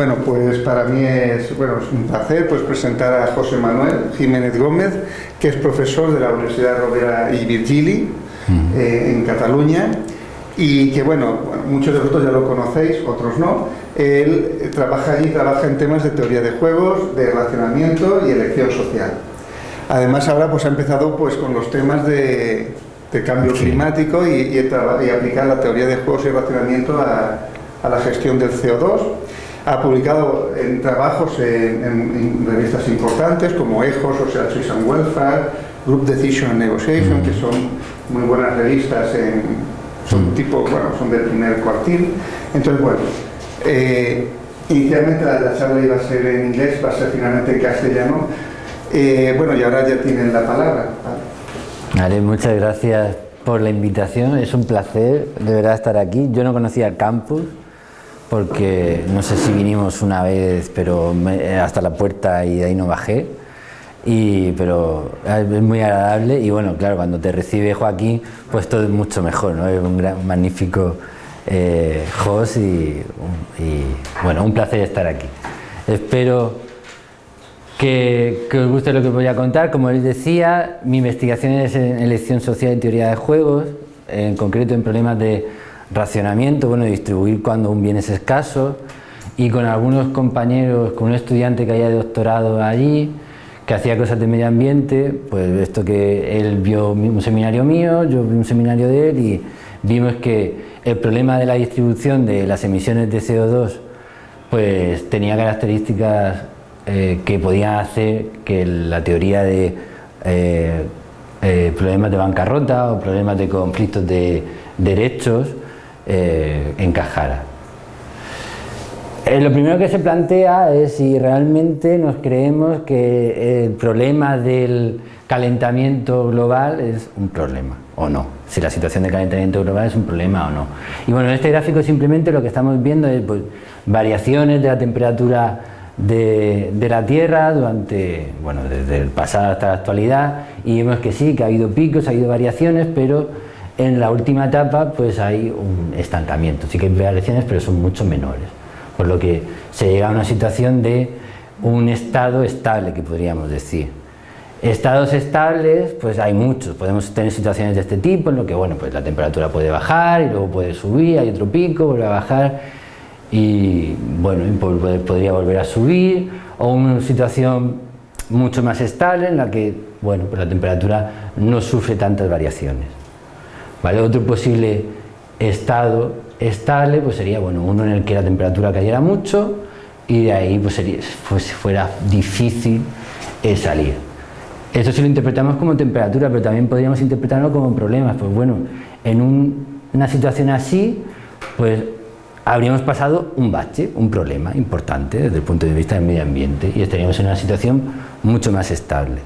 Bueno, pues para mí es, bueno, es un placer pues, presentar a José Manuel Jiménez Gómez, que es profesor de la Universidad Rovira y Virgili eh, en Cataluña y que, bueno, muchos de vosotros ya lo conocéis, otros no. Él trabaja allí, trabaja en temas de teoría de juegos, de relacionamiento y elección social. Además ahora pues ha empezado pues con los temas de, cambio climático y, y, aplicar la teoría de juegos y relacionamiento a, a la gestión del CO2 ha publicado en trabajos en, revistas importantes como EJOS, o sea, and Welfare, Group Decision and Negotiation, que son muy buenas revistas, en, son tipo, bueno, son del primer cuartil. Entonces, bueno, eh, inicialmente la, charla iba a ser en inglés, va a ser finalmente en castellano. Eh, bueno, y ahora ya tienen la palabra. Vale, muchas gracias por la invitación, es un placer de verdad estar aquí. Yo no conocía el campus, porque no sé si vinimos una vez, pero hasta la puerta y de ahí no bajé. Y, pero es muy agradable y bueno, claro, cuando te recibe Joaquín, pues todo es mucho mejor, ¿no? Es un gran, magnífico eh, host y, bueno, un placer estar aquí. Espero que, que, os guste lo que voy a contar. Como les decía, mi investigación es en elección social y teoría de juegos, en concreto en problemas de racionamiento, bueno, distribuir cuando un bien es escaso y con algunos compañeros, con un estudiante que haya doctorado allí, que hacía cosas de medio ambiente, pues esto que él vio un seminario mío, yo vi un seminario de él y vimos que el problema de la distribución de las emisiones de CO2 pues tenía características eh, que podían hacer que la teoría de eh, eh, problemas de bancarrota o problemas de conflictos de derechos eh, encajara. Eh, lo primero que se plantea es si realmente nos creemos que el problema del calentamiento global es un problema o no, si la situación de calentamiento global es un problema o no. Y bueno, en este gráfico simplemente lo que estamos viendo es pues, variaciones de la temperatura de, de, la Tierra durante, bueno, desde el pasado hasta la actualidad y vemos que sí, que ha habido picos, ha habido variaciones, pero en la última etapa pues hay un estancamiento, sí que hay variaciones pero son mucho menores, por lo que se llega a una situación de un estado estable que podríamos decir. Estados estables, pues hay muchos, podemos tener situaciones de este tipo en lo que bueno, pues la temperatura puede bajar y luego puede subir, hay otro pico, vuelve a bajar y bueno, podría volver a subir o una situación mucho más estable en la que bueno, pues la temperatura no sufre tantas variaciones. Otro posible estado estable pues sería bueno, uno en el que la temperatura cayera mucho y de ahí pues, pues fuera difícil eh, salir. Esto si lo interpretamos como temperatura, pero también podríamos interpretarlo como problemas. Pues bueno, en una situación así, pues habríamos pasado un bache, un problema importante desde el punto de vista del medio ambiente y estaríamos en una situación mucho más estable.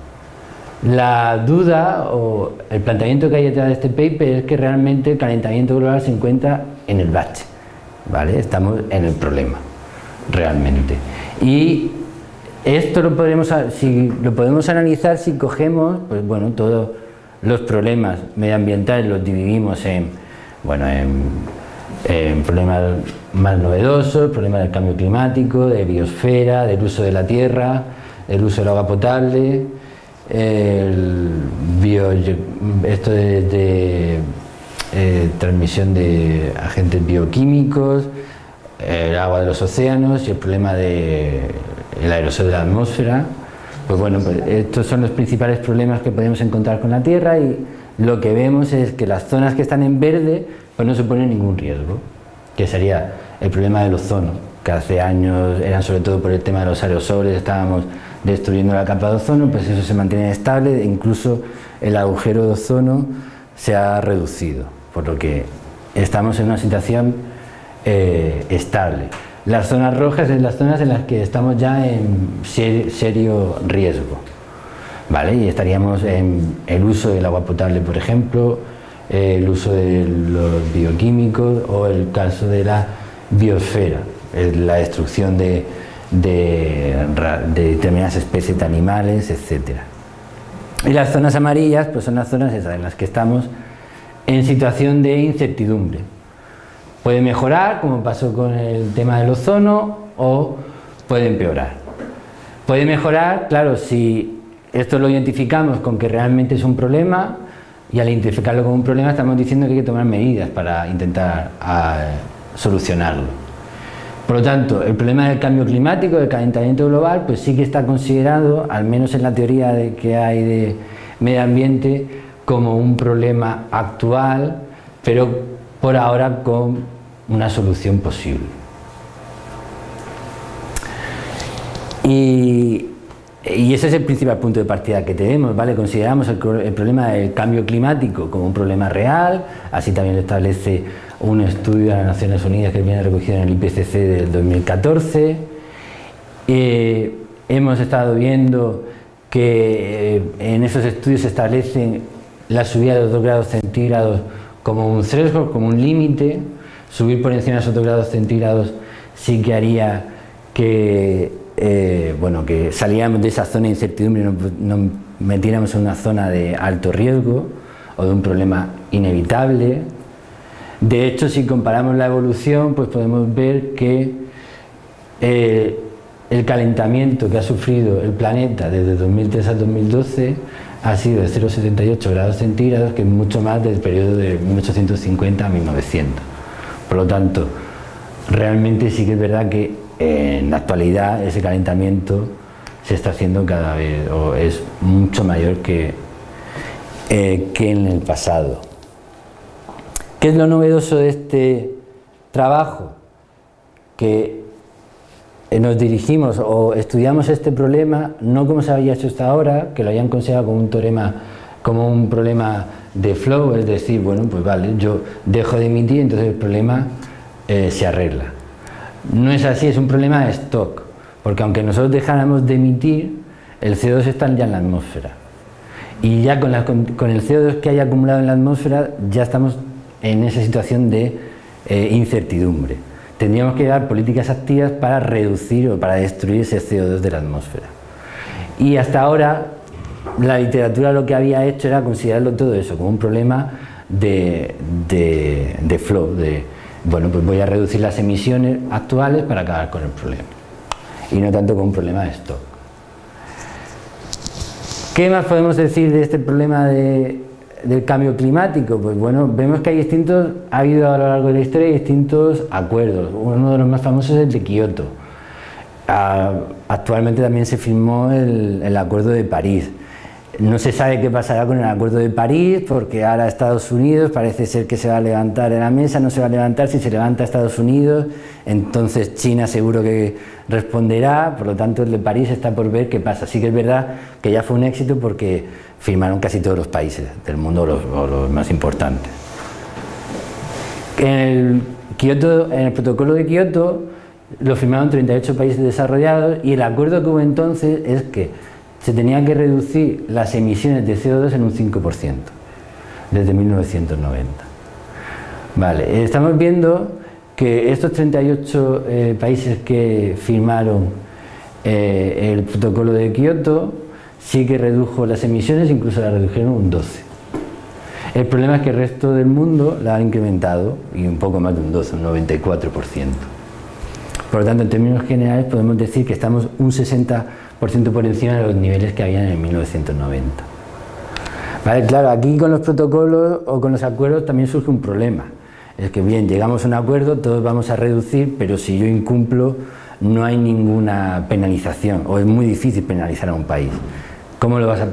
La duda o el planteamiento que hay detrás de este paper es que realmente el calentamiento global se encuentra en el bache, ¿vale? Estamos en el problema, realmente. Y esto lo podemos, si, lo podemos analizar si cogemos, pues bueno, todos los problemas medioambientales los dividimos en, bueno, en, problemas más novedosos, problemas del cambio climático, de biosfera, del uso de la tierra, el uso del agua potable, el esto de, eh, transmisión de agentes bioquímicos, el agua de los océanos y el problema del el aerosol de la atmósfera. Pues bueno, pues estos son los principales problemas que podemos encontrar con la Tierra y lo que vemos es que las zonas que están en verde pues no suponen ningún riesgo, que sería el problema del ozono, que hace años eran sobre todo por el tema de los aerosoles, estábamos destruyendo la capa de ozono, pues eso se mantiene estable, e incluso el agujero de ozono se ha reducido, por lo que estamos en una situación eh, estable. Las zonas rojas son las zonas en las que estamos ya en serio riesgo, ¿vale? Y estaríamos en el uso del agua potable, por ejemplo, el uso de los bioquímicos o el caso de la biosfera, la destrucción de de, determinadas especies de animales, etc. Y las zonas amarillas pues son las zonas en las que estamos en situación de incertidumbre. Puede mejorar, como pasó con el tema del ozono, o puede empeorar. Puede mejorar, claro, si esto lo identificamos con que realmente es un problema y al identificarlo como un problema estamos diciendo que hay que tomar medidas para intentar ah, solucionarlo. Por lo tanto, el problema del cambio climático, del calentamiento global, pues sí que está considerado, al menos en la teoría de que hay de medio ambiente, como un problema actual, pero por ahora con una solución posible. Y, ese es el principal punto de partida que tenemos, ¿vale? Consideramos el, el problema del cambio climático como un problema real, así también lo establece un estudio de las Naciones Unidas que viene recogido en el IPCC del 2014. Eh, hemos estado viendo que eh, en esos estudios se establecen la subida de 2 grados centígrados como un threshold, como un límite. Subir por encima de esos 2 grados centígrados sí que haría que, eh, bueno, que saliéramos de esa zona de incertidumbre y nos metiéramos en una zona de alto riesgo o de un problema inevitable. De hecho, si comparamos la evolución, pues podemos ver que eh, el calentamiento que ha sufrido el planeta desde 2003 a 2012 ha sido de 0,78 grados centígrados, que es mucho más del periodo de 1850 a 1900. Por lo tanto, realmente sí que es verdad que en la actualidad ese calentamiento se está haciendo cada vez, o es mucho mayor que, eh, que en el pasado. ¿Qué es lo novedoso de este trabajo? Que nos dirigimos o estudiamos este problema no como se había hecho hasta ahora, que lo hayan considerado como un teorema, como un problema de flow, es decir, bueno, pues vale, yo dejo de emitir, entonces el problema eh, se arregla. No es así, es un problema de stock, porque aunque nosotros dejáramos de emitir, el CO2 está ya en la atmósfera. Y ya con, con el CO2 que hay acumulado en la atmósfera, ya estamos en esa situación de eh, incertidumbre. Tendríamos que dar políticas activas para reducir o para destruir ese CO2 de la atmósfera. Y hasta ahora la literatura lo que había hecho era considerarlo todo eso como un problema de, de flow, de bueno, pues voy a reducir las emisiones actuales para acabar con el problema. Y no tanto como un problema de stock. ¿Qué más podemos decir de este problema de, del cambio climático? Pues bueno, vemos que hay distintos, ha habido a lo largo de la historia distintos acuerdos. Uno de los más famosos es el de Kioto. Ah, actualmente también se firmó el, el Acuerdo de París. No se sabe qué pasará con el Acuerdo de París, porque ahora Estados Unidos parece ser que se va a levantar en la mesa, no se va a levantar, si se levanta Estados Unidos, entonces China seguro que responderá, por lo tanto el de París está por ver qué pasa. Sí que es verdad que ya fue un éxito porque firmaron casi todos los países del mundo, los, los más importantes. En el, en el protocolo de Kioto lo firmaron 38 países desarrollados y el acuerdo que hubo entonces es que se tenían que reducir las emisiones de CO2 en un 5% desde 1990. Vale, estamos viendo que estos 38 eh, países que firmaron eh, el protocolo de Kioto sí que redujo las emisiones, incluso la redujeron un 12. El problema es que el resto del mundo la ha incrementado y un poco más de un 12, un 94%. Por lo tanto, en términos generales podemos decir que estamos un 60% por encima de los niveles que habían en 1990. Vale, claro, aquí con los protocolos o con los acuerdos también surge un problema. Es que bien, llegamos a un acuerdo, todos vamos a reducir, pero si yo incumplo no hay ninguna penalización o es muy difícil penalizar a un país. ¿Cómo lo vas a,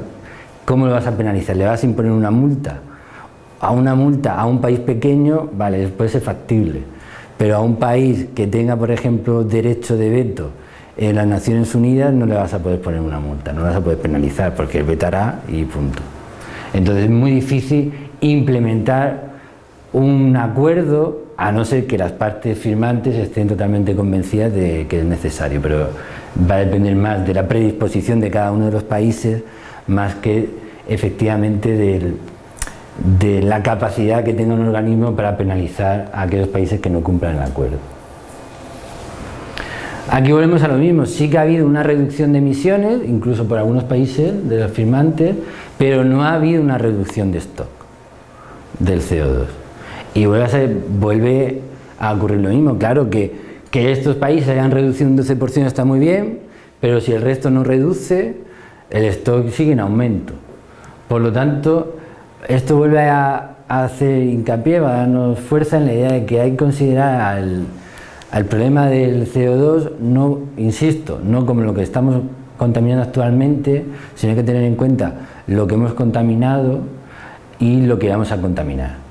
cómo lo vas a penalizar? ¿Le vas a imponer una multa? A una multa a un país pequeño, vale, puede ser factible, pero a un país que tenga, por ejemplo, derecho de veto en las Naciones Unidas no le vas a poder poner una multa, no le vas a poder penalizar porque vetará y punto. Entonces es muy difícil implementar un acuerdo a no ser que las partes firmantes estén totalmente convencidas de que es necesario, pero va a depender más de la predisposición de cada uno de los países más que efectivamente de la capacidad que tenga un organismo para penalizar a aquellos países que no cumplan el acuerdo. Aquí volvemos a lo mismo, sí que ha habido una reducción de emisiones, incluso por algunos países de los firmantes, pero no ha habido una reducción de stock del CO2. Y vuelve a, vuelve a ocurrir lo mismo, claro que que estos países hayan reducido un 12% está muy bien, pero si el resto no reduce, el stock sigue en aumento. Por lo tanto, esto vuelve a, hacer hincapié, a darnos fuerza en la idea de que hay que considerar al, problema del CO2, no, insisto, no como lo que estamos contaminando actualmente, sino hay que tener en cuenta lo que hemos contaminado y lo que vamos a contaminar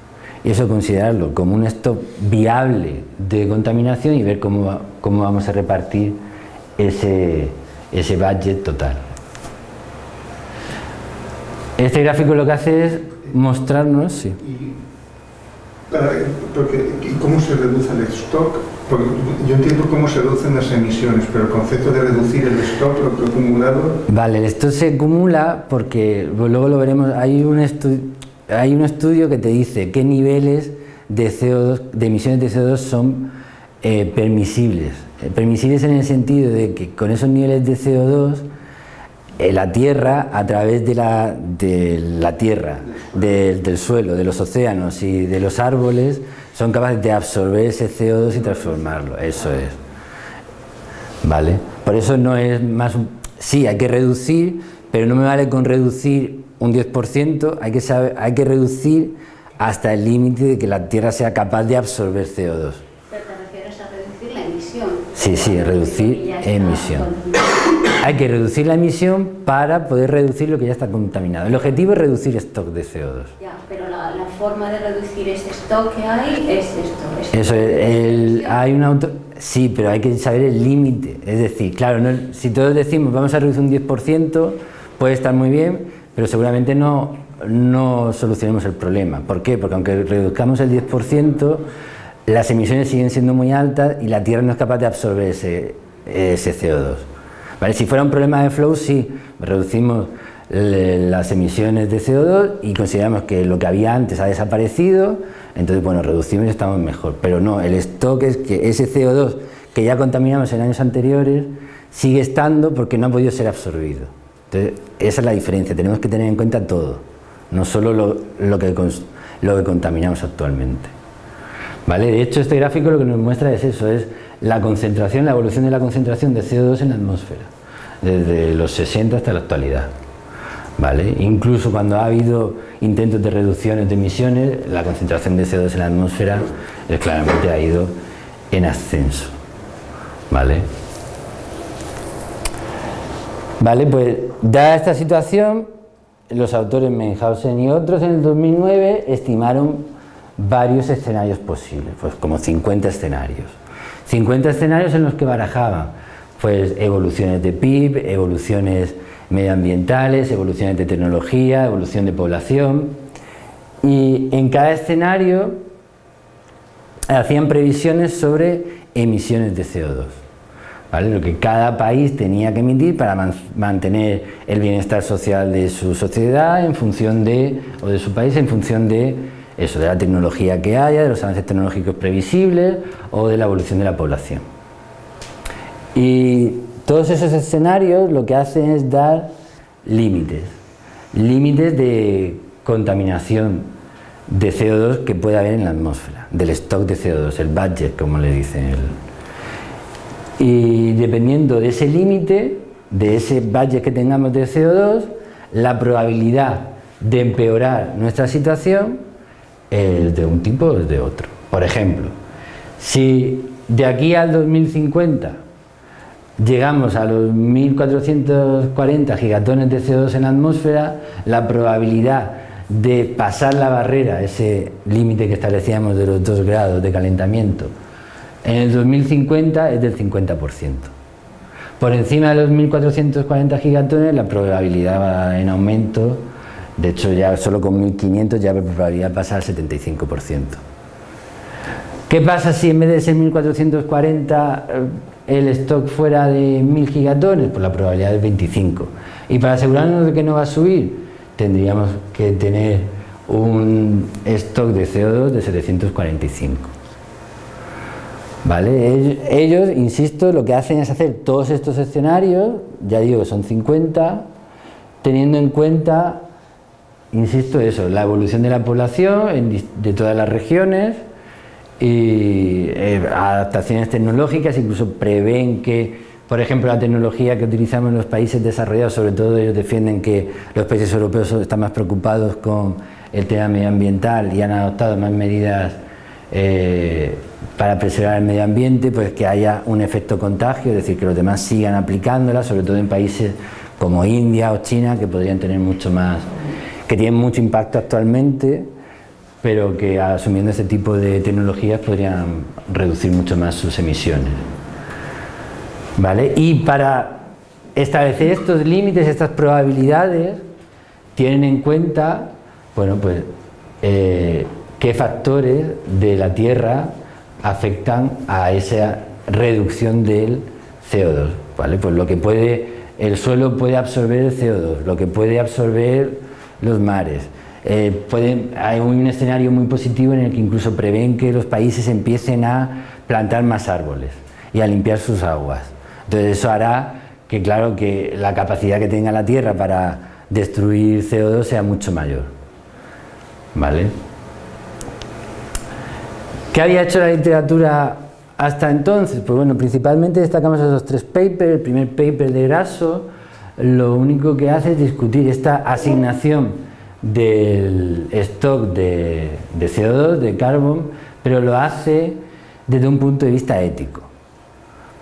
y eso considerarlo como un stock viable de contaminación y ver cómo, cómo vamos a repartir ese, ese budget total. Este gráfico lo que hace es mostrarnos... Sí. ¿Y cómo se reduce el stock? Porque yo entiendo cómo se reducen las emisiones, pero el concepto de reducir el stock, lo que acumulado... Vale, el stock se acumula porque, luego lo veremos, hay un hay un estudio que te dice qué niveles de, CO2, de emisiones de CO2 son eh, permisibles. Eh, permisibles en el sentido de que con esos niveles de CO2 eh, la Tierra, a través de la, de la Tierra, del suelo, de los océanos y de los árboles, son capaces de absorber ese CO2 y transformarlo. Eso es. ¿Vale? Por eso no es más... Sí, hay que reducir, pero no me vale con reducir un 10%, hay que, saber, hay que reducir hasta el límite de que la Tierra sea capaz de absorber CO2. Pero te refieres a reducir la emisión. Sí, sí, reducir emisión. Hay que reducir la emisión para poder reducir lo que ya está contaminado. El objetivo es reducir stock de CO2. Ya, pero la, forma de reducir ese stock que hay es esto. Eso, el, hay un auto... Sí, pero hay que saber el límite. Es decir, claro, si todos decimos vamos a reducir un 10%, puede estar muy bien, pero seguramente no, no solucionemos el problema. ¿Por qué? Porque aunque reduzcamos el 10%, las emisiones siguen siendo muy altas y la Tierra no es capaz de absorber ese, ese CO2. ¿Vale? Si fuera un problema de flow, sí, reducimos las emisiones de CO2 y consideramos que lo que había antes ha desaparecido, entonces bueno, reducimos y estamos mejor. Pero no, el stock es que ese CO2 que ya contaminamos en años anteriores sigue estando porque no ha podido ser absorbido. Entonces, esa es la diferencia, tenemos que tener en cuenta todo, no solo lo, que, lo que contaminamos actualmente. ¿Vale? De hecho, este gráfico lo que nos muestra es eso, es la concentración, la evolución de la concentración de CO2 en la atmósfera, desde los 60 hasta la actualidad. ¿Vale? Incluso cuando ha habido intentos de reducciones de emisiones, la concentración de CO2 en la atmósfera claramente ha ido en ascenso. ¿Vale? Vale, pues dada esta situación, los autores Menhausen y otros en el 2009 estimaron varios escenarios posibles, pues como 50 escenarios. 50 escenarios en los que barajaban pues evoluciones de PIB, evoluciones medioambientales, evoluciones de tecnología, evolución de población y en cada escenario hacían previsiones sobre emisiones de CO2 lo que cada país tenía que emitir para mantener el bienestar social de su sociedad en función de, o de su país en función de eso, de la tecnología que haya, de los avances tecnológicos previsibles o de la evolución de la población. Y todos esos escenarios lo que hacen es dar límites, límites de contaminación de CO2 que puede haber en la atmósfera, del stock de CO2, el budget como le dicen y dependiendo de ese límite, de ese budget que tengamos de CO2, la probabilidad de empeorar nuestra situación es de un tipo o de otro. Por ejemplo, si de aquí al 2050 llegamos a los 1440 gigatones de CO2 en la atmósfera, la probabilidad de pasar la barrera, ese límite que establecíamos de los 2 grados de calentamiento, en el 2050 es del 50%. Por encima de los 1.440 gigatones la probabilidad va en aumento, de hecho ya solo con 1.500 ya la probabilidad pasa al 75%. ¿Qué pasa si en vez de ser 1.440 eh, el stock fuera de 1.000 gigatones? Pues la probabilidad es 25. Y para asegurarnos de que no va a subir, tendríamos que tener un stock de CO2 de 745. ¿Vale? Ellos, insisto, lo que hacen es hacer todos estos escenarios, ya digo que son 50, teniendo en cuenta, insisto, eso, la evolución de la población de todas las regiones, y eh, adaptaciones tecnológicas, incluso prevén que, por ejemplo, la tecnología que utilizamos en los países desarrollados, sobre todo ellos defienden que los países europeos están más preocupados con el tema medioambiental y han adoptado más medidas eh, para preservar el medio ambiente, pues que haya un efecto contagio, es decir, que los demás sigan aplicándola, sobre todo en países como India o China, que podrían tener mucho más, que tienen mucho impacto actualmente, pero que asumiendo este tipo de tecnologías podrían reducir mucho más sus emisiones. ¿Vale? Y para establecer estos límites, estas probabilidades, tienen en cuenta bueno, pues, eh, qué factores de la Tierra afectan a esa reducción del CO2. ¿vale? Pues lo que puede, el suelo puede absorber el CO2, lo que puede absorber los mares, eh, hay un escenario muy positivo en el que incluso prevén que los países empiecen a plantar más árboles y a limpiar sus aguas. Entonces eso hará que claro que la capacidad que tenga la Tierra para destruir CO2 sea mucho mayor. ¿Vale? ¿Qué había hecho la literatura hasta entonces? Pues bueno, principalmente destacamos esos tres papers. El primer paper de Grasso lo único que hace es discutir esta asignación del stock de, CO2, de carbón, pero lo hace desde un punto de vista ético.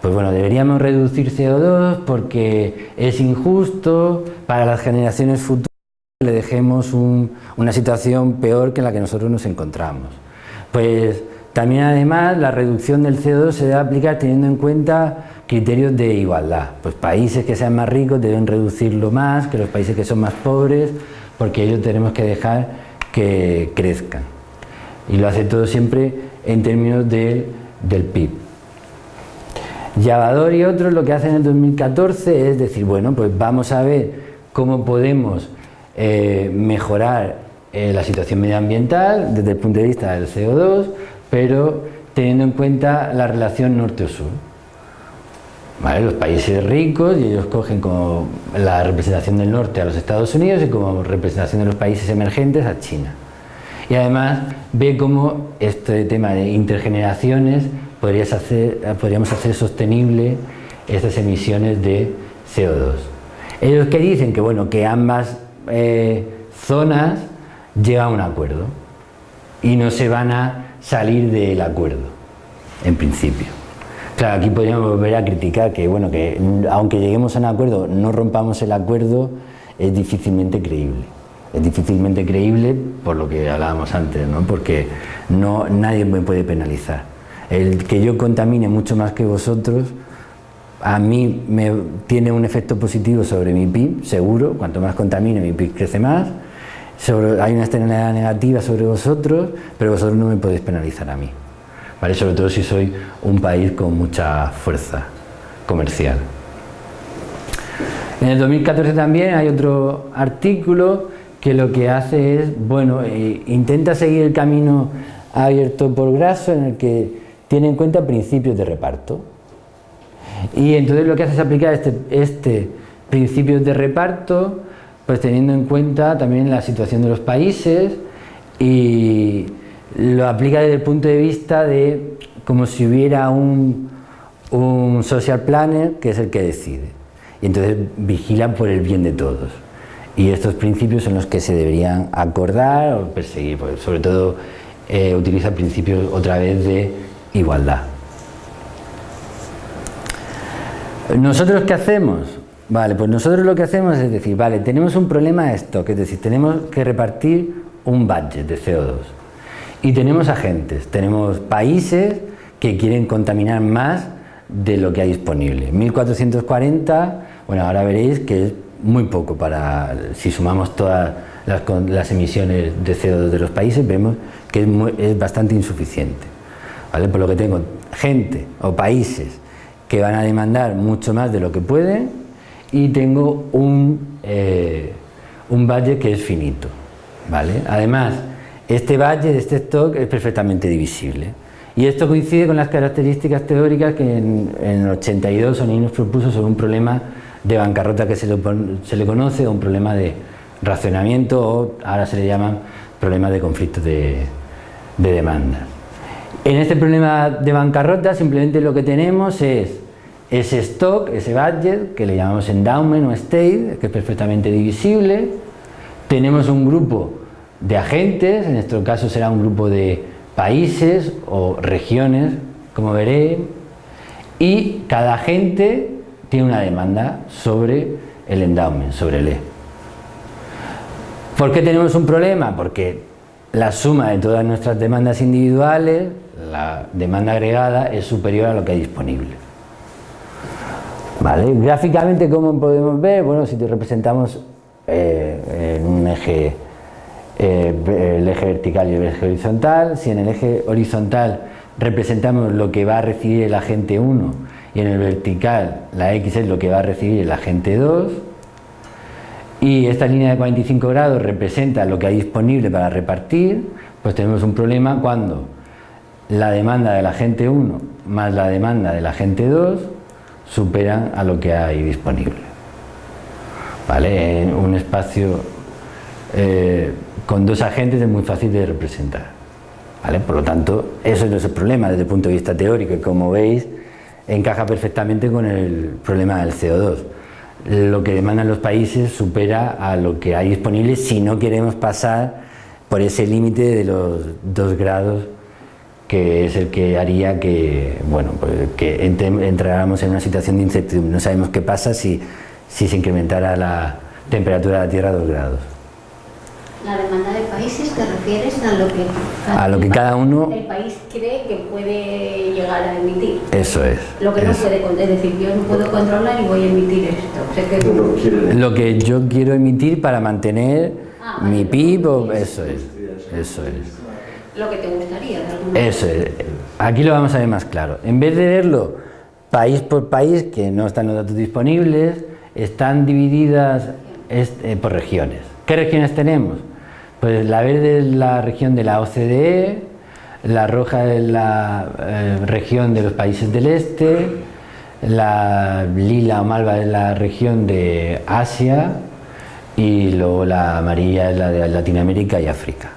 Pues bueno, deberíamos reducir CO2 porque es injusto para las generaciones futuras le dejemos una situación peor que la que nosotros nos encontramos. Pues también además la reducción del CO2 se debe aplicar teniendo en cuenta criterios de igualdad. Pues países que sean más ricos deben reducirlo más que los países que son más pobres, porque ellos tenemos que dejar que crezcan. Y lo hace todo siempre en términos del PIB. Llavador y otros lo que hacen en 2014 es decir, bueno, pues vamos a ver cómo podemos eh, mejorar eh, la situación medioambiental desde el punto de vista del CO2, pero teniendo en cuenta la relación norte sur. Los países ricos y ellos cogen como la representación del norte a los Estados Unidos y como representación de los países emergentes a China. Y además ve cómo este tema de intergeneraciones podríamos hacer sostenible estas emisiones de CO2. Ellos que dicen que, bueno, que ambas eh, zonas llegan a un acuerdo y no se van a salir del acuerdo, en principio. Claro, aquí podríamos volver a criticar que, bueno, que aunque lleguemos a un acuerdo, no rompamos el acuerdo, es difícilmente creíble. Es difícilmente creíble por lo que hablábamos antes, ¿no? porque no, nadie me puede penalizar. El que yo contamine mucho más que vosotros, a mí me tiene un efecto positivo sobre mi PIB, seguro, cuanto más contamine mi PIB crece más, hay una externalidad negativa sobre vosotros, pero vosotros no me podéis penalizar a mí sobre todo si soy un país con mucha fuerza comercial. En el 2014 también hay otro artículo que lo que hace es, bueno, eh, intenta seguir el camino abierto por Grasso en el que tiene en cuenta principios de reparto. Y entonces lo que hace es aplicar este, este principios de reparto, pues teniendo en cuenta también la situación de los países y lo aplica desde el punto de vista de como si hubiera un, un social planner que es el que decide y entonces vigila por el bien de todos y estos principios son los que se deberían acordar o perseguir, sobre todo eh, utiliza principios otra vez de igualdad. ¿Nosotros qué hacemos? Vale, pues nosotros lo que hacemos es decir, vale, tenemos un problema de stock, es decir, tenemos que repartir un budget de CO2 y tenemos agentes, tenemos países que quieren contaminar más de lo que hay disponible. 1440, bueno, ahora veréis que es muy poco para, si sumamos todas las, emisiones de CO2 de los países, vemos que es, bastante insuficiente. ¿vale? Por lo que tengo gente o países que van a demandar mucho más de lo que pueden y tengo un, eh, un budget que es finito. ¿vale? Además, este valle de este stock es perfectamente divisible. Y esto coincide con las características teóricas que en, el 82 Sonini nos propuso sobre un problema de bancarrota que se le, conoce, o un problema de racionamiento, o ahora se le llama problema de conflicto de, demanda. En este problema de bancarrota simplemente lo que tenemos es ese stock, ese budget, que le llamamos endowment o state, que es perfectamente divisible. Tenemos un grupo de agentes, en nuestro caso será un grupo de países o regiones, como veré, y cada agente tiene una demanda sobre el endowment, sobre el E. ¿Por qué tenemos un problema? Porque la suma de todas nuestras demandas individuales, la demanda agregada, es superior a lo que hay disponible. ¿Vale? Gráficamente, ¿cómo podemos ver? Bueno, si te representamos eh, en un eje, eh, el eje vertical y el eje horizontal, si en el eje horizontal representamos lo que va a recibir el agente 1 y en el vertical la X es lo que va a recibir el agente 2 y esta línea de 45 grados representa lo que hay disponible para repartir, pues tenemos un problema cuando la demanda del agente 1 más la demanda del agente 2 superan a lo que hay disponible. ¿Vale? En un espacio eh, con dos agentes es muy fácil de representar. ¿Vale? Por lo tanto, eso no es el problema desde el punto de vista teórico y como veis encaja perfectamente con el problema del CO2. Lo que demandan los países supera a lo que hay disponible si no queremos pasar por ese límite de los dos grados que es el que haría que, bueno, pues que entráramos en una situación de incertidumbre. No sabemos qué pasa si, si se incrementara la temperatura de la Tierra a 2 grados. La demanda de países te refieres a lo que cada, a lo que cada uno el país cree que puede llegar a emitir. Eso es. Lo que no puede, es decir, yo no puedo controlar y voy a emitir esto. lo que yo quiero emitir para mantener ah, mi PIB, eso es. Eso es lo que te gustaría. Eso es. Aquí lo vamos a ver más claro. En vez de verlo país por país, que no están los datos disponibles, están divididas eh, por regiones. ¿Qué regiones tenemos? Pues la verde es la región de la OCDE, la roja es la eh, región de los países del este, la lila o malva es la región de Asia y luego la amarilla es la de Latinoamérica y África.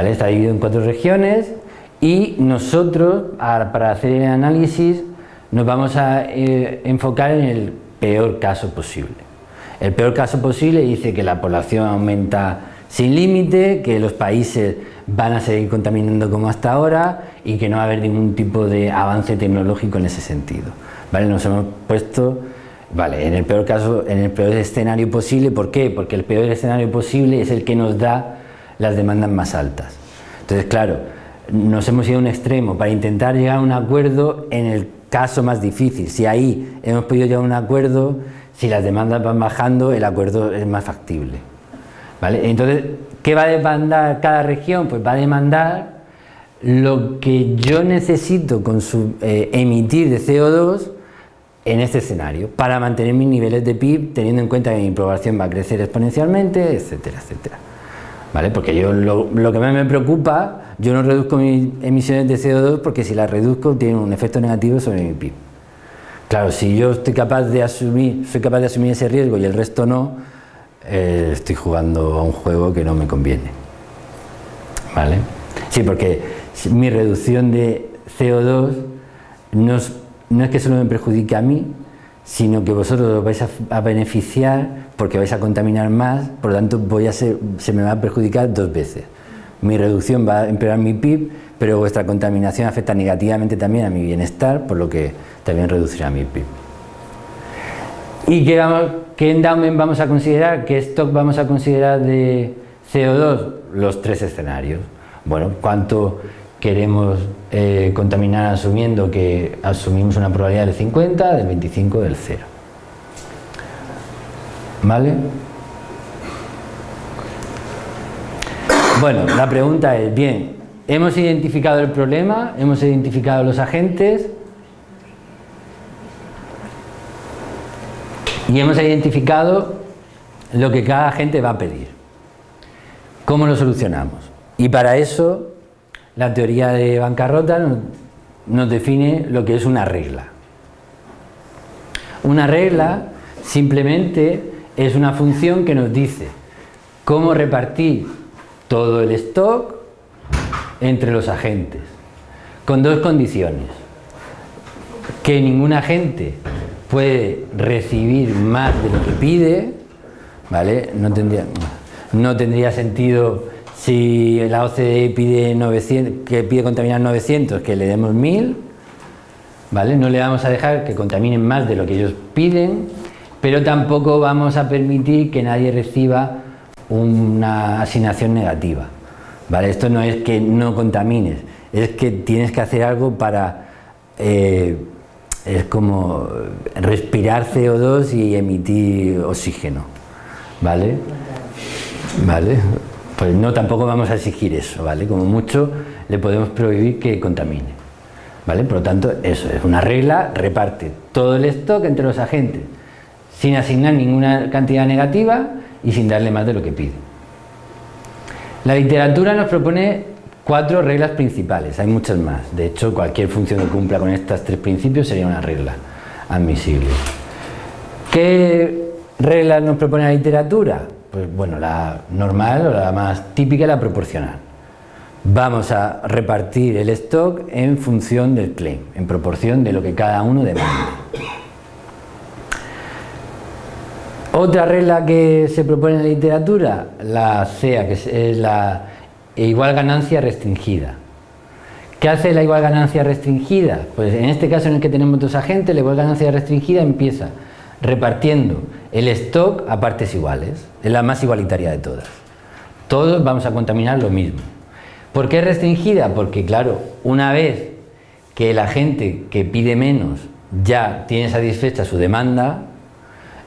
Está dividido en cuatro regiones y nosotros, para hacer el análisis, nos vamos a eh, enfocar en el peor caso posible. El peor caso posible dice que la población aumenta sin límite, que los países van a seguir contaminando como hasta ahora y que no va a haber ningún tipo de avance tecnológico en ese sentido. ¿Vale? Nos hemos puesto vale, en el peor caso, en el peor escenario posible, ¿por qué? Porque el peor escenario posible es el que nos da las demandas más altas. Entonces, claro, nos hemos ido a un extremo para intentar llegar a un acuerdo en el caso más difícil. Si ahí hemos podido llegar a un acuerdo, si las demandas van bajando, el acuerdo es más factible. ¿Vale? Entonces, ¿qué va a demandar cada región? Pues va a demandar lo que yo necesito con su, eh, emitir de CO2 en este escenario para mantener mis niveles de PIB teniendo en cuenta que mi población va a crecer exponencialmente, etcétera, etcétera. ¿Vale? Porque yo lo, que más me preocupa, yo no reduzco mis emisiones de CO2 porque si las reduzco tiene un efecto negativo sobre mi PIB. Claro, si yo estoy capaz de asumir, soy capaz de asumir ese riesgo y el resto no, eh, estoy jugando a un juego que no me conviene. ¿Vale? Sí, porque mi reducción de CO2 no es, no es que solo me perjudique a mí, sino que vosotros os vais a, beneficiar porque vais a contaminar más, por lo tanto voy a se me va a perjudicar dos veces. Mi reducción va a empeorar mi PIB, pero vuestra contaminación afecta negativamente también a mi bienestar, por lo que también reducirá mi PIB. ¿Y qué, vamos, qué endowment vamos a considerar? ¿Qué stock vamos a considerar de CO2? Los tres escenarios. Bueno, ¿cuánto queremos eh, contaminar asumiendo que asumimos una probabilidad del 50, del 25, del 0. ¿Vale? Bueno, la pregunta es, bien, hemos identificado el problema, hemos identificado los agentes y hemos identificado lo que cada agente va a pedir. ¿Cómo lo solucionamos? Y para eso la teoría de bancarrota nos, define lo que es una regla. Una regla simplemente es una función que nos dice cómo repartir todo el stock entre los agentes. con dos condiciones. Que ninguna gente puede recibir más de lo que pide, ¿vale? No tendría, no tendría sentido si la OCDE pide 900, que pide contaminar 900, que le demos 1000, ¿vale? No le vamos a dejar que contaminen más de lo que ellos piden, pero tampoco vamos a permitir que nadie reciba una asignación negativa. ¿vale? Esto no es que no contamines, es que tienes que hacer algo para... Eh, es como respirar CO2 y emitir oxígeno, ¿vale? ¿Vale? Pues no, tampoco vamos a exigir eso, ¿vale? Como mucho le podemos prohibir que contamine, ¿vale? Por lo tanto, eso es una regla, reparte todo el stock entre los agentes, sin asignar ninguna cantidad negativa y sin darle más de lo que pide. La literatura nos propone cuatro reglas principales, hay muchas más. De hecho, cualquier función que cumpla con estos tres principios sería una regla admisible. ¿Qué reglas nos propone la literatura? Pues bueno, la normal o la más típica, la proporcional. Vamos a repartir el stock en función del claim, en proporción de lo que cada uno demanda. Otra regla que se propone en la literatura, la CEA, que es la igual ganancia restringida. ¿Qué hace la igual ganancia restringida? Pues en este caso en el que tenemos dos agentes, la igual ganancia restringida empieza repartiendo el stock a partes iguales. Es la más igualitaria de todas. Todos vamos a contaminar lo mismo. ¿Por qué restringida? Porque claro, una vez que la gente que pide menos ya tiene satisfecha su demanda,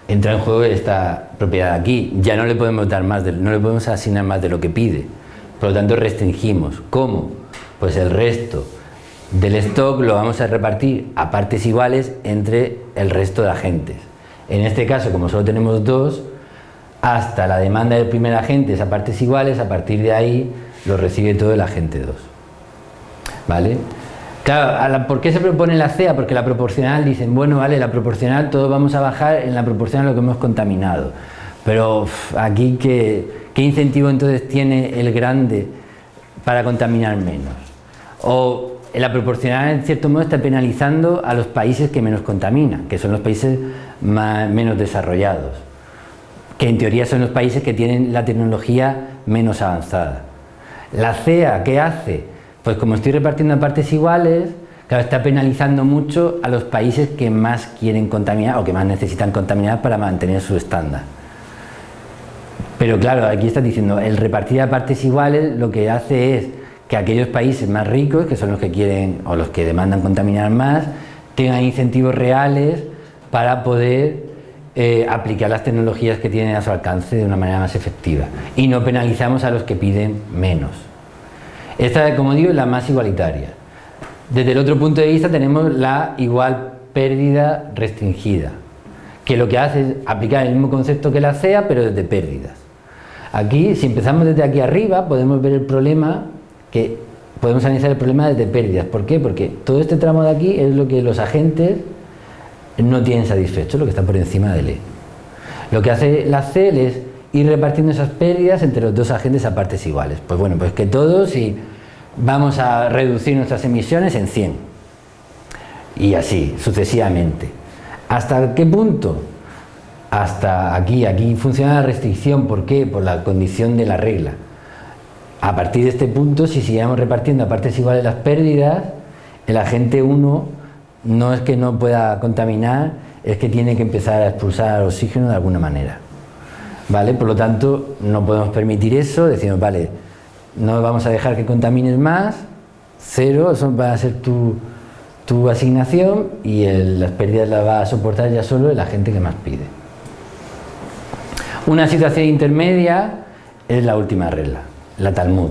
entra en juego esta propiedad aquí. Ya no le podemos dar más, no le podemos asignar más de lo que pide. Por lo tanto, restringimos. ¿Cómo? Pues el resto del stock lo vamos a repartir a partes iguales entre el resto de agentes. En este caso, como solo tenemos dos, hasta la demanda del primer agente es a partes iguales, a partir de ahí lo recibe todo el agente 2. ¿Vale? Claro, ¿por qué se propone la CEA? Porque la proporcional dicen, bueno, vale, la proporcional todos vamos a bajar en la proporcional lo que hemos contaminado. Pero aquí, ¿qué, ¿qué incentivo entonces tiene el grande para contaminar menos? O la proporcional, en cierto modo, está penalizando a los países que menos contaminan, que son los países menos desarrollados, que en teoría son los países que tienen la tecnología menos avanzada. La CEA, ¿qué hace? Pues como estoy repartiendo a partes iguales, claro, está penalizando mucho a los países que más quieren contaminar o que más necesitan contaminar para mantener su estándar. Pero claro, aquí está diciendo, el repartir a partes iguales lo que hace es que aquellos países más ricos, que son los que quieren o los que demandan contaminar más, tengan incentivos reales para poder eh, aplicar las tecnologías que tienen a su alcance de una manera más efectiva. Y no penalizamos a los que piden menos. Esta, como digo, es la más igualitaria. Desde el otro punto de vista tenemos la igual pérdida restringida, que lo que hace es aplicar el mismo concepto que la CEA, pero desde pérdidas. Aquí, si empezamos desde aquí arriba, podemos ver el problema, que podemos analizar el problema desde pérdidas. ¿Por qué? Porque todo este tramo de aquí es lo que los agentes no tienen satisfecho, lo que está por encima del E. Lo que hace la CEL es ir repartiendo esas pérdidas entre los dos agentes a partes iguales. Pues bueno, pues que todos y vamos a reducir nuestras emisiones en 100. Y así, sucesivamente. ¿Hasta qué punto? Hasta aquí, aquí funciona la restricción, ¿por qué? Por la condición de la regla. A partir de este punto, si sigamos repartiendo a partes iguales las pérdidas, el agente 1 no es que no pueda contaminar, es que tiene que empezar a expulsar oxígeno de alguna manera. ¿vale? Por lo tanto, no podemos permitir eso, decimos, vale, no vamos a dejar que contamines más, cero, eso va a ser tu, asignación y las pérdidas las va a soportar ya solo la gente que más pide. Una situación intermedia es la última regla, la Talmud.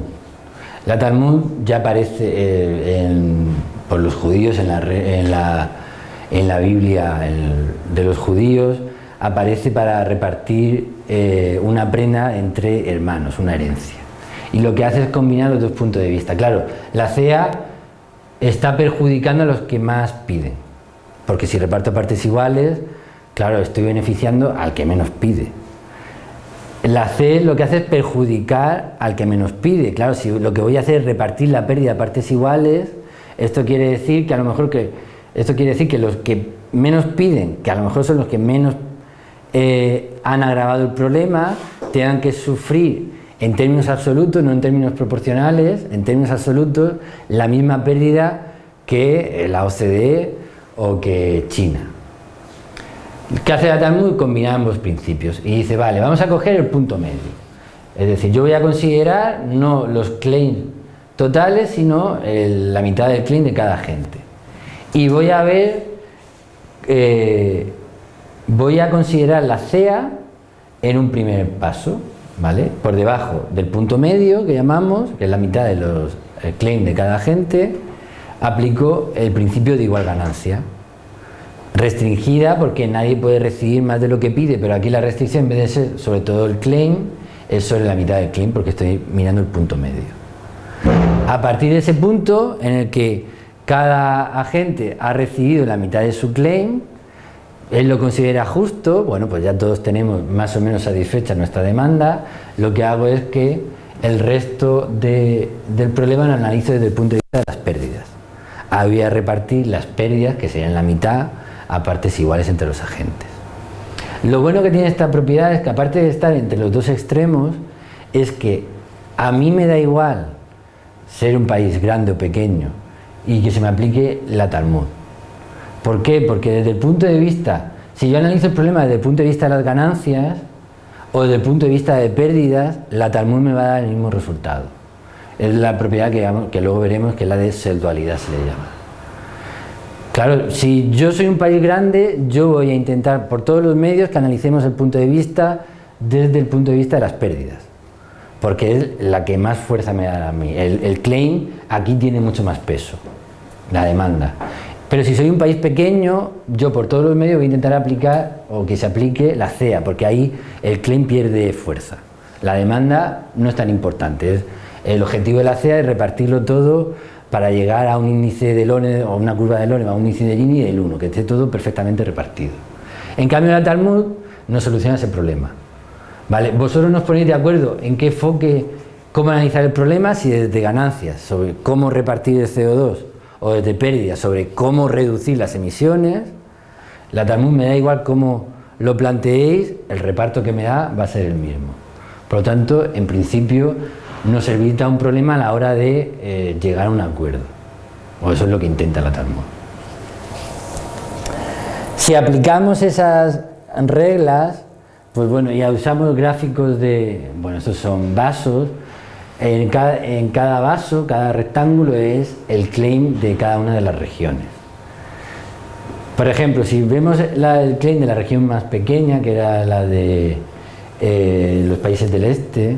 La Talmud ya aparece eh, los judíos en la, en la, en la Biblia de los judíos, aparece para repartir eh, una prenda entre hermanos, una herencia. Y lo que hace es combinar los dos puntos de vista. Claro, la CEA está perjudicando a los que más piden, porque si reparto partes iguales, claro, estoy beneficiando al que menos pide. La C lo que hace es perjudicar al que menos pide. Claro, si lo que voy a hacer es repartir la pérdida a partes iguales, Esto quiere decir que a lo mejor que esto quiere decir que los que menos piden, que a lo mejor son los que menos eh, han agravado el problema, tengan que sufrir en términos absolutos, no en términos proporcionales, en términos absolutos, la misma pérdida que la OCDE o que China. ¿Qué hace la? Combina ambos principios y dice, vale, vamos a coger el punto medio. Es decir, yo voy a considerar no los claims totales, sino la mitad del claim de cada gente. Y voy a ver, eh, voy a considerar la CEA en un primer paso, ¿vale? Por debajo del punto medio que llamamos, que es la mitad de los claims de cada gente, aplico el principio de igual ganancia. Restringida porque nadie puede recibir más de lo que pide, pero aquí la restricción en vez de ser sobre todo el claim, es sobre la mitad del claim porque estoy mirando el punto medio. A partir de ese punto en el que cada agente ha recibido la mitad de su claim, él lo considera justo, bueno pues ya todos tenemos más o menos satisfecha nuestra demanda, lo que hago es que el resto del problema lo analizo desde el punto de vista de las pérdidas. Había repartir las pérdidas, que serían la mitad, a partes iguales entre los agentes. Lo bueno que tiene esta propiedad es que aparte de estar entre los dos extremos, es que a mí me da igual ser un país grande o pequeño y que se me aplique la Talmud. ¿Por qué? Porque desde el punto de vista, si yo analizo el problema desde el punto de vista de las ganancias o desde el punto de vista de pérdidas, la Talmud me va a dar el mismo resultado. Es la propiedad que, luego veremos que es la de dualidad se le llama. Claro, si yo soy un país grande, yo voy a intentar por todos los medios que analicemos el punto de vista desde el punto de vista de las pérdidas, porque es la que más fuerza me da a mí. El, claim aquí tiene mucho más peso, la demanda. Pero si soy un país pequeño, yo por todos los medios voy a intentar aplicar o que se aplique la CEA, porque ahí el claim pierde fuerza. La demanda no es tan importante. El objetivo de la CEA es repartirlo todo para llegar a un índice de Lone o una curva de Lone a un índice de Gini del 1, que esté todo perfectamente repartido. En cambio la Talmud no soluciona ese problema. ¿Vale? Vosotros nos ponéis de acuerdo en qué enfoque, cómo analizar el problema, si desde ganancias, sobre cómo repartir el CO2, o desde pérdidas, sobre cómo reducir las emisiones, la Talmud me da igual cómo lo planteéis, el reparto que me da va a ser el mismo. Por lo tanto, en principio, nos evita un problema a la hora de eh, llegar a un acuerdo. O eso es lo que intenta la Talmud. Si aplicamos esas reglas, pues bueno, ya usamos gráficos de, bueno, estos son vasos, en cada, en cada vaso, cada rectángulo es el claim de cada una de las regiones. Por ejemplo, si vemos el claim de la región más pequeña, que era la de eh, los países del este,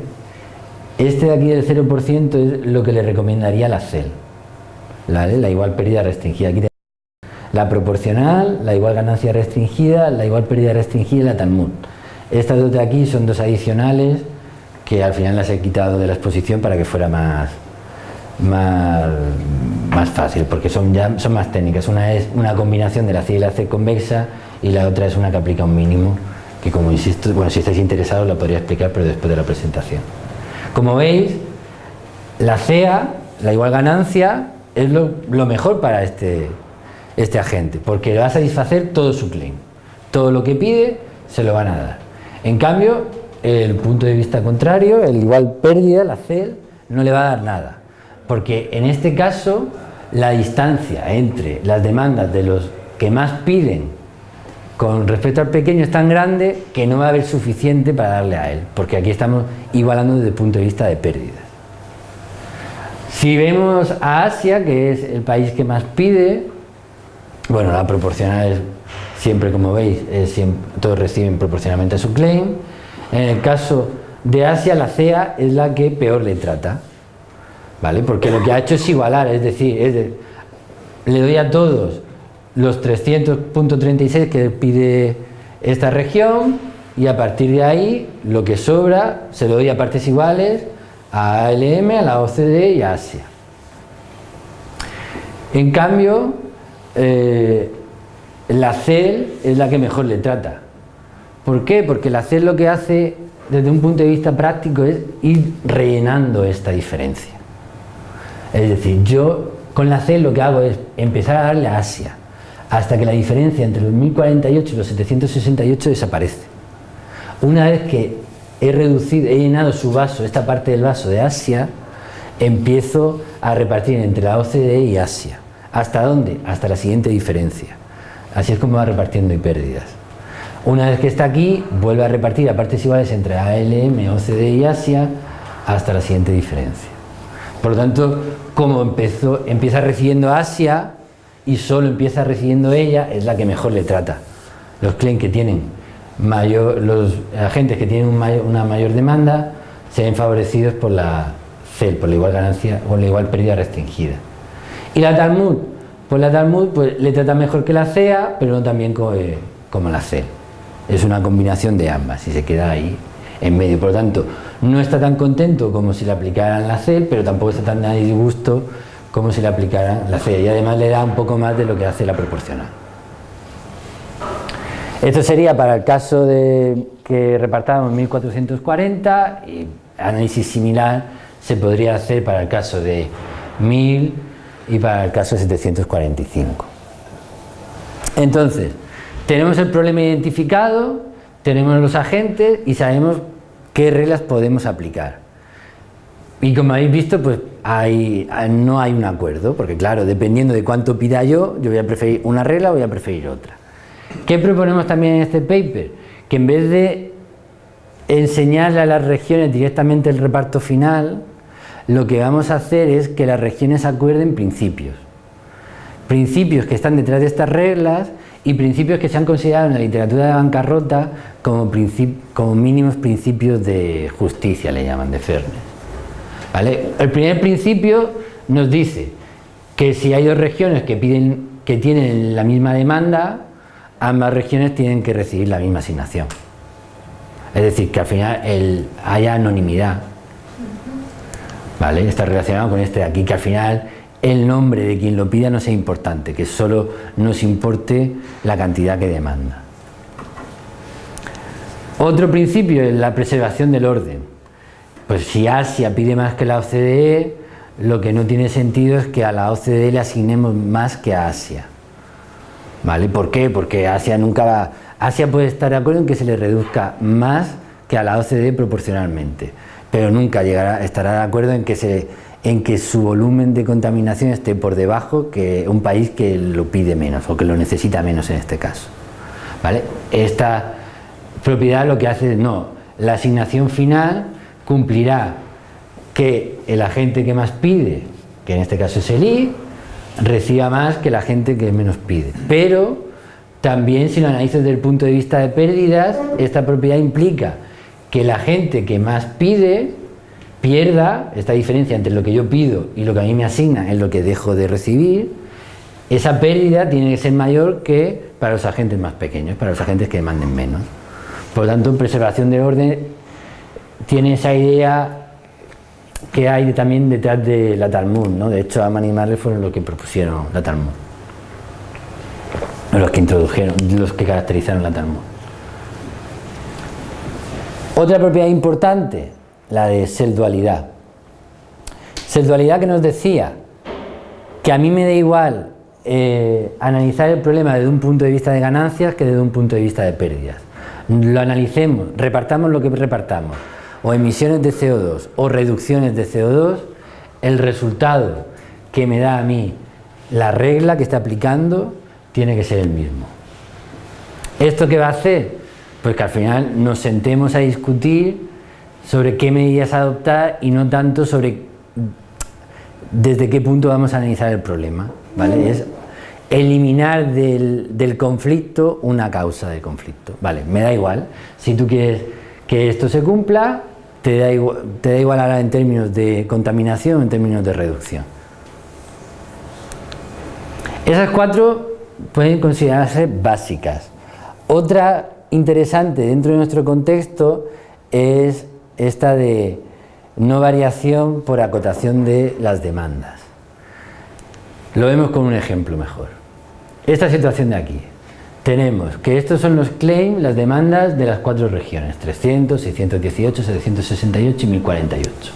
este de aquí del 0% es lo que le recomendaría la CEL, la, igual pérdida restringida. Aquí la proporcional, la igual ganancia restringida, la igual pérdida restringida y la Talmud. Estas dos de aquí son dos adicionales que al final las he quitado de la exposición para que fuera más, más, fácil, porque son, ya, son más técnicas. Una es una combinación de la C y la C convexa y la otra es una que aplica un mínimo, que como insisto, bueno, si estáis interesados la podría explicar, pero después de la presentación. Como veis, la CEA, la igual ganancia, es lo, mejor para este, este agente, porque le va a satisfacer todo su claim. Todo lo que pide se lo van a dar. En cambio, el punto de vista contrario, el igual pérdida, la CEL, no le va a dar nada. Porque en este caso, la distancia entre las demandas de los que más piden con respecto al pequeño es tan grande que no va a haber suficiente para darle a él, porque aquí estamos igualando desde el punto de vista de pérdidas. Si vemos a Asia, que es el país que más pide, bueno, la proporcional es siempre, como veis, todos reciben proporcionalmente su claim. En el caso de Asia, la CEA es la que peor le trata, ¿vale? Porque lo que ha hecho es igualar, es decir, le doy a todos los 300.36 que pide esta región y a partir de ahí lo que sobra se lo doy a partes iguales a ALM, a la OCDE y a Asia. En cambio, eh, la CEL es la que mejor le trata. ¿Por qué? Porque la CEL lo que hace desde un punto de vista práctico es ir rellenando esta diferencia. Es decir, yo Con la C lo que hago es empezar a darle a Asia, hasta que la diferencia entre los 1048 y los 768 desaparece. Una vez que he reducido, he llenado su vaso, esta parte del vaso de Asia, empiezo a repartir entre la OCDE y Asia. ¿Hasta dónde? Hasta la siguiente diferencia. Así es como va repartiendo y pérdidas. Una vez que está aquí, vuelve a repartir a partes iguales entre ALM, OCDE y Asia hasta la siguiente diferencia. Por lo tanto, como empezó, empieza recibiendo Asia y solo empieza recibiendo ella, es la que mejor le trata. Los clientes que tienen mayor, los agentes que tienen una mayor demanda se ven favorecidos por la CEL, por la igual ganancia o la igual pérdida restringida. Y la Talmud, pues la Talmud pues, le trata mejor que la CEA, pero no también como, eh, como la CEL. Es una combinación de ambas y se queda ahí en medio. Por lo tanto, no está tan contento como si le aplicaran la CEL, pero tampoco está tan a disgusto como si le aplicaran la CEA. Y además le da un poco más de lo que hace la proporcional. Esto sería para el caso de que repartamos 1440 y análisis similar se podría hacer para el caso de 1000 y para el caso de 745. Entonces, tenemos el problema identificado, tenemos los agentes y sabemos qué reglas podemos aplicar. Y como habéis visto, pues no hay un acuerdo, porque claro, dependiendo de cuánto pida yo, yo voy a preferir una regla o voy a preferir otra. ¿Qué proponemos también en este paper? Que en vez de enseñarle a las regiones directamente el reparto final, lo que vamos a hacer es que las regiones acuerden principios. Principios que están detrás de estas reglas y principios que se han considerado en la literatura de bancarrota como, como mínimos principios de justicia, le llaman, de fairness. ¿Vale? El primer principio nos dice que si hay dos regiones que, piden, que tienen la misma demanda, ambas regiones tienen que recibir la misma asignación. Es decir, que al final haya anonimidad. ¿Vale? Está relacionado con este de aquí, que al final el nombre de quien lo pida no sea importante, que solo nos importe la cantidad que demanda. Otro principio es la preservación del orden. Pues si Asia pide más que la OCDE, lo que no tiene sentido es que a la OCDE le asignemos más que a Asia. ¿Vale? ¿Por qué? Porque Asia nunca va... Asia puede estar de acuerdo en que se le reduzca más que a la OCDE proporcionalmente pero nunca llegará, estará de acuerdo en que, se, en que su volumen de contaminación esté por debajo que un país que lo pide menos o que lo necesita menos en este caso. ¿Vale? Esta propiedad lo que hace es, no, la asignación final cumplirá que el agente que más pide, que en este caso es el I, reciba más que la gente que menos pide. Pero también si lo analizas desde el punto de vista de pérdidas, esta propiedad implica que la gente que más pide pierda esta diferencia entre lo que yo pido y lo que a mí me asigna en lo que dejo de recibir, esa pérdida tiene que ser mayor que para los agentes más pequeños, para los agentes que demanden menos. Por lo tanto, preservación de orden tiene esa idea que hay también detrás de la Talmud, ¿no? De hecho, Aman y Marley fueron los que propusieron la Talmud. Los que introdujeron, los que caracterizaron la Talmud. Otra propiedad importante, la de seldualidad. Seldualidad que nos decía que a mí me da igual eh, analizar el problema desde un punto de vista de ganancias que desde un punto de vista de pérdidas. Lo analicemos, repartamos lo que repartamos, o emisiones de CO2 o reducciones de CO2, el resultado que me da a mí la regla que está aplicando tiene que ser el mismo. ¿Esto qué va a hacer? Pues que al final nos sentemos a discutir sobre qué medidas adoptar y no tanto sobre desde qué punto vamos a analizar el problema. ¿vale? Es eliminar del, conflicto una causa de conflicto. Vale, me da igual. Si tú quieres que esto se cumpla, te da igual, te da igual ahora en términos de contaminación o en términos de reducción. Esas cuatro pueden considerarse básicas. Otra interesante dentro de nuestro contexto es esta de no variación por acotación de las demandas. Lo vemos con un ejemplo mejor. Esta situación de aquí. Tenemos que estos son los claims, las demandas de las cuatro regiones, 300, 618, 768 y 1048.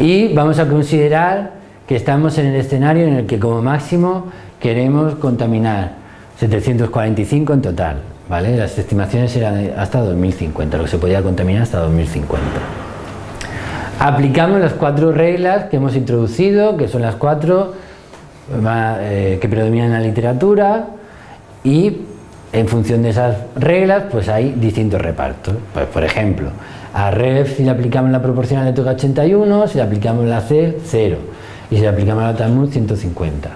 Y vamos a considerar que estamos en el escenario en el que como máximo queremos contaminar 745 en total, Las estimaciones eran hasta 2050, lo que se podía contaminar hasta 2050. Aplicamos las cuatro reglas que hemos introducido, que son las cuatro eh, que predominan en la literatura y en función de esas reglas pues hay distintos repartos. Pues, por ejemplo, a REF si le aplicamos la proporcional de toca 81, si le aplicamos la C, 0 y si le aplicamos la Talmud 150.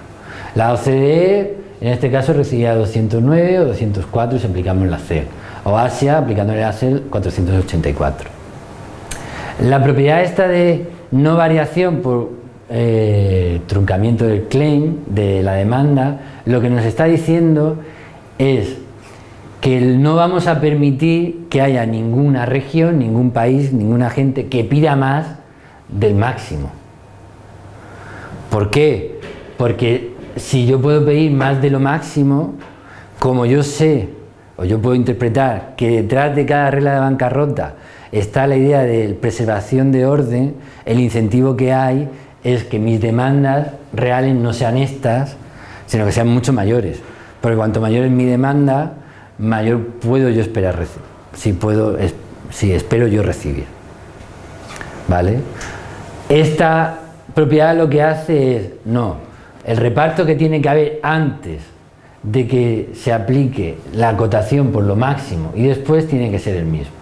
La OCDE en este caso recibía 209 o 204 si aplicamos la C o Asia aplicándole la C 484. La propiedad esta de no variación por eh, truncamiento del claim, de la demanda, lo que nos está diciendo es que no vamos a permitir que haya ninguna región, ningún país, ninguna gente que pida más del máximo. ¿Por qué? Porque si yo puedo pedir más de lo máximo, como yo sé, o yo puedo interpretar que detrás de cada regla de bancarrota está la idea de preservación de orden, el incentivo que hay es que mis demandas reales no sean estas, sino que sean mucho mayores. Porque cuanto mayor es mi demanda, mayor puedo yo esperar recibir. Si, puedo, si espero yo recibir. ¿Vale? Esta propiedad lo que hace es, no, el reparto que tiene que haber antes de que se aplique la acotación por lo máximo y después tiene que ser el mismo.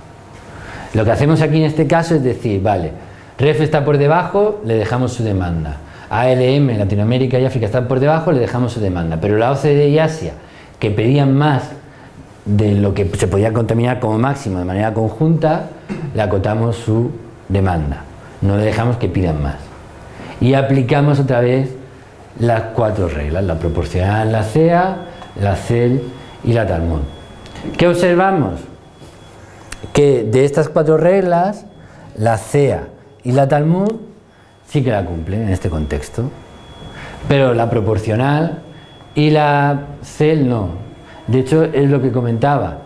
Lo que hacemos aquí en este caso es decir, vale, REF está por debajo, le dejamos su demanda. ALM, Latinoamérica y África están por debajo, le dejamos su demanda. Pero la OCDE y Asia, que pedían más de lo que se podía contaminar como máximo de manera conjunta, le acotamos su demanda. No le dejamos que pidan más. Y aplicamos otra vez las cuatro reglas, la proporcional, la CEA, la CEL y la Talmud. ¿Qué observamos? Que de estas cuatro reglas, la CEA y la Talmud sí que la cumplen en este contexto. Pero la proporcional y la CEL no. De hecho, es lo que comentaba.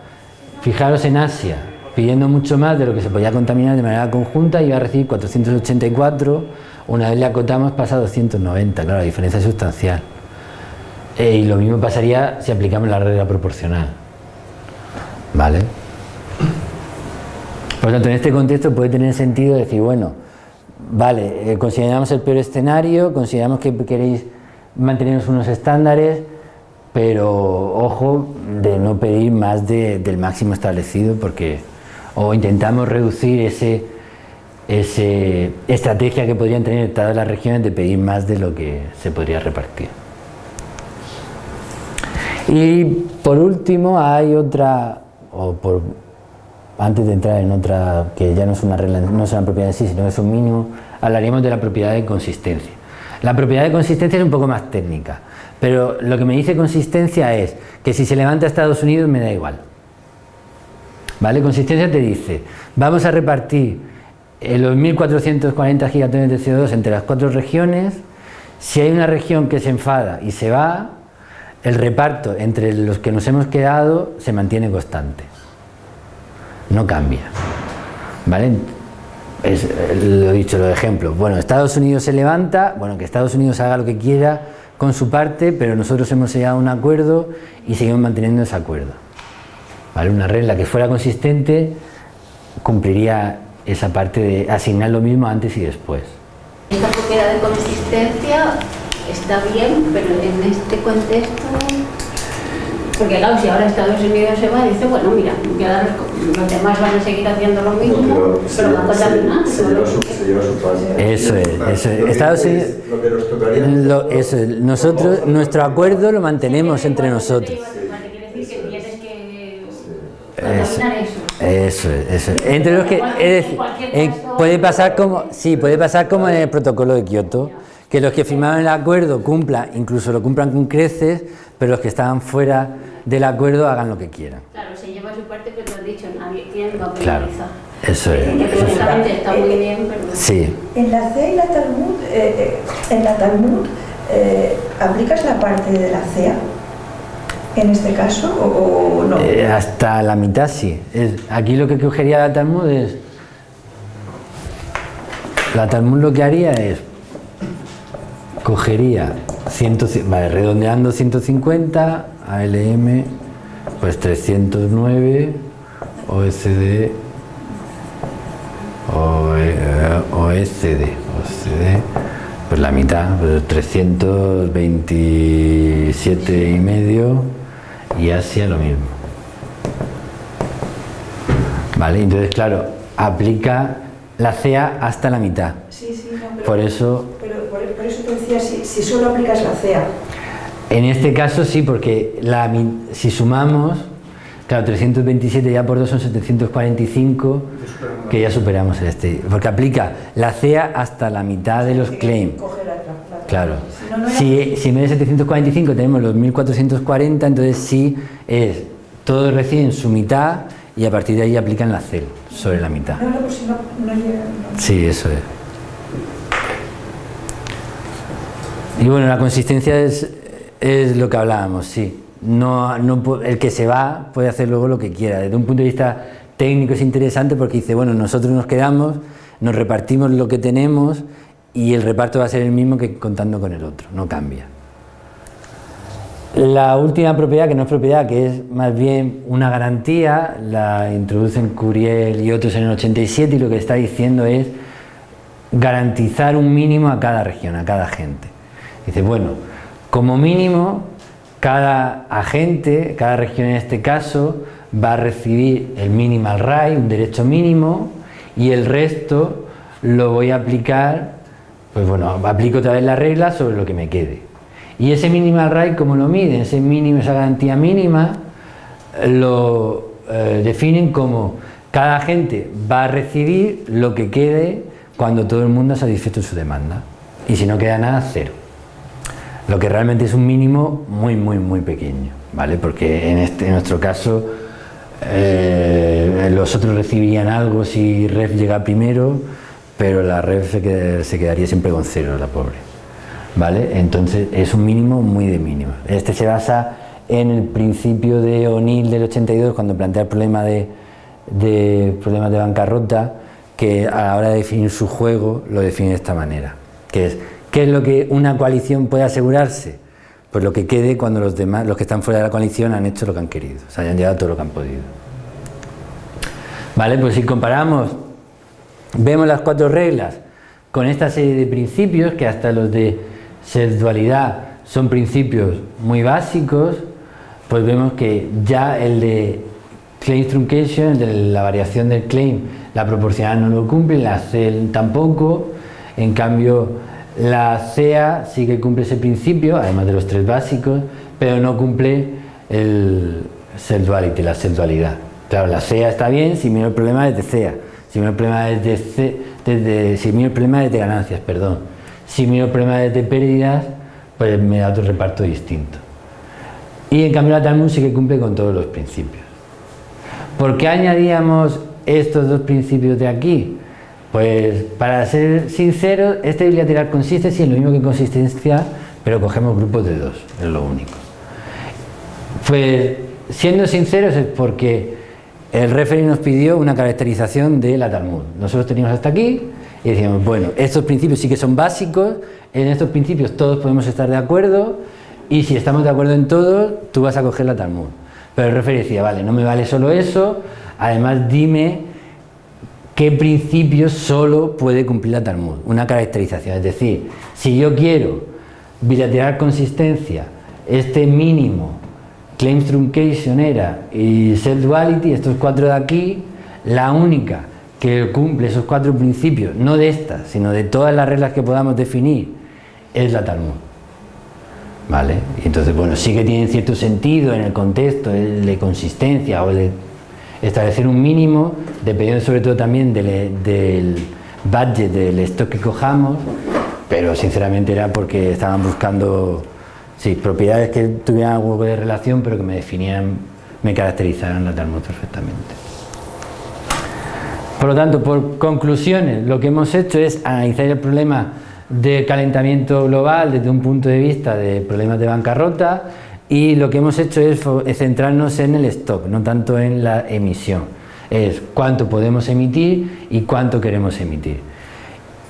Fijaros en Asia, pidiendo mucho más de lo que se podía contaminar de manera conjunta, iba a recibir 484, una vez le acotamos pasa a 290, claro, la diferencia es sustancial. Eh, y lo mismo pasaría si aplicamos la regla proporcional. ¿Vale? Por lo tanto, en este contexto puede tener sentido decir, bueno, vale, eh, consideramos el peor escenario, consideramos que queréis mantener unos estándares, pero ojo de no pedir más del máximo establecido porque o intentamos reducir ese, ese estrategia que podrían tener todas las regiones de pedir más de lo que se podría repartir. Y por último hay otra, o por, antes de entrar en otra que ya no es una regla, no es una propiedad en sí, sino es un mínimo, hablaríamos de la propiedad de consistencia. La propiedad de consistencia es un poco más técnica, pero lo que me dice consistencia es que si se levanta Estados Unidos me da igual. ¿Vale? Consistencia te dice, vamos a repartir los 1440 gigatones de CO2 entre las cuatro regiones, si hay una región que se enfada y se va, el reparto entre los que nos hemos quedado se mantiene constante no cambia. ¿Vale? Es, lo he dicho, los ejemplos. Bueno, Estados Unidos se levanta, bueno, que Estados Unidos haga lo que quiera con su parte, pero nosotros hemos llegado a un acuerdo y seguimos manteniendo ese acuerdo. ¿Vale? Una regla que fuera consistente cumpliría esa parte de asignar lo mismo antes y después. Esta propiedad de consistencia está bien, pero en este contexto porque claro, si ahora Estados Unidos se va, dice, bueno, mira, los demás van a seguir haciendo lo mismo, pero, van a contaminar. Se, lleva su, parte. Eso es, eso es. Estados Unidos, lo, eso es. Nosotros, nuestro acuerdo lo mantenemos entre nosotros. Eso, eso, eso. Entre los que, es decir, puede pasar como, sí, puede pasar como en el protocolo de Kioto, que los que firmaron el acuerdo cumplan, incluso lo cumplan con creces, pero los que estaban fuera del acuerdo hagan lo que quieran. Claro, se lleva su parte, pero lo dicho, nadie tiene que Claro, eso es. está muy bien, pero... Sí. En la CEA y la Talmud, eh, eh, en la Talmud, eh, ¿aplicas la parte de la CEA? En este caso, o, no? hasta la mitad sí. aquí lo que cogería la Talmud es... La Talmud lo que haría es cogería, 100, vale, redondeando 150, ALM, pues 309, OSD, OSD, OSD, pues la mitad, pues 327 y medio y Asia lo mismo. Vale, entonces claro, aplica la CEA hasta la mitad. Sí, sí, no, pero, Por eso, pero por, por eso te decía, si, si solo aplicas la CEA, en este caso sí, porque la si sumamos, claro, 327 ya por 2 son 745, que ya superamos el este, porque aplica la CEA hasta la mitad de los claims. coge la, la- la- Claro. Si no, no era- Si, si en vez de 745 tenemos los 1440, entonces sí es, todos reciben su mitad y a partir de ahí aplican la CEL sobre la mitad. No, pues si. Sí, eso es. Y bueno, la consistencia es, es lo que hablábamos, sí. No, el que se va puede hacer luego lo que quiera. Desde un punto de vista técnico es interesante porque dice, bueno, nosotros nos quedamos, nos repartimos lo que tenemos y el reparto va a ser el mismo que contando con el otro, no cambia. La última propiedad, que no es propiedad, que es más bien una garantía, la introducen Curiel y otros en el 87 y lo que está diciendo es garantizar un mínimo a cada región, a cada agente. Dice, bueno, como mínimo, cada agente, cada región en este caso, va a recibir el minimal right, un derecho mínimo, y el resto lo voy a aplicar, pues bueno, aplico otra vez la regla sobre lo que me quede. Y ese minimal right, ¿cómo lo miden? Ese mínimo, esa garantía mínima, lo eh, definen como cada agente va a recibir lo que quede cuando todo el mundo ha satisfecho su demanda. Y si no queda nada, cero. Lo que realmente es un mínimo muy, muy, muy pequeño, ¿vale? Porque en, este, nuestro caso eh, los otros recibirían algo si REF llega primero, pero la REF se, qued- se quedaría siempre con cero, la pobre. ¿Vale? Entonces es un mínimo muy de mínimo. Este se basa en el principio de O'Neill del 82 cuando plantea el problema de, problemas de bancarrota que a la hora de definir su juego lo define de esta manera, que es ¿qué es lo que una coalición puede asegurarse? Pues lo que quede cuando los demás, los que están fuera de la coalición han hecho lo que han querido, o sea, han llegado todo lo que han podido. Vale, pues si comparamos, vemos las cuatro reglas. Con esta serie de principios que hasta los de sexualidad son principios muy básicos, pues vemos que ya el de claim truncation, de la variación del claim, la proporcional no lo cumple, la CEL tampoco, en cambio la CEA sí que cumple ese principio, además de los tres básicos, pero no cumple el self duality, la sexualidad. Claro, la CEA está bien si miro el problema desde CEA, si miro el problema desde, C- si miro el problema desde ganancias, perdón. Si miro el problema desde pérdidas, pues me da otro reparto distinto. Y en cambio la Talmud sí que cumple con todos los principios. ¿Por qué añadíamos estos dos principios de aquí? Pues para ser sinceros, este bilateral consistencia es lo mismo que consistencia, pero cogemos grupos de dos, es lo único. Pues siendo sinceros es porque el referee nos pidió una caracterización de la Talmud. Nosotros teníamos hasta aquí y decíamos, bueno, estos principios sí que son básicos, en estos principios todos podemos estar de acuerdo y si estamos de acuerdo en todo, tú vas a coger la Talmud. Pero el referee decía, vale, no me vale solo eso, además dime qué principios solo puede cumplir la Talmud, una caracterización. Es decir, si yo quiero bilateral consistencia, este mínimo, claims truncation era y self duality, estos cuatro de aquí, la única que cumple esos cuatro principios, no de estas, sino de todas las reglas que podamos definir, es la Talmud. ¿Vale? Y entonces, bueno, sí que tiene cierto sentido en el contexto el de consistencia o de establecer un mínimo, dependiendo sobre todo también del, del budget del stock que cojamos, pero sinceramente era porque estaban buscando sí, propiedades que tuvieran algo de relación, pero que me definieran, me caracterizaran la Talmud perfectamente. Por lo tanto, por conclusiones, lo que hemos hecho es analizar el problema de calentamiento global desde un punto de vista de problemas de bancarrota y lo que hemos hecho es centrarnos en el stock, no tanto en la emisión. Es cuánto podemos emitir y cuánto queremos emitir.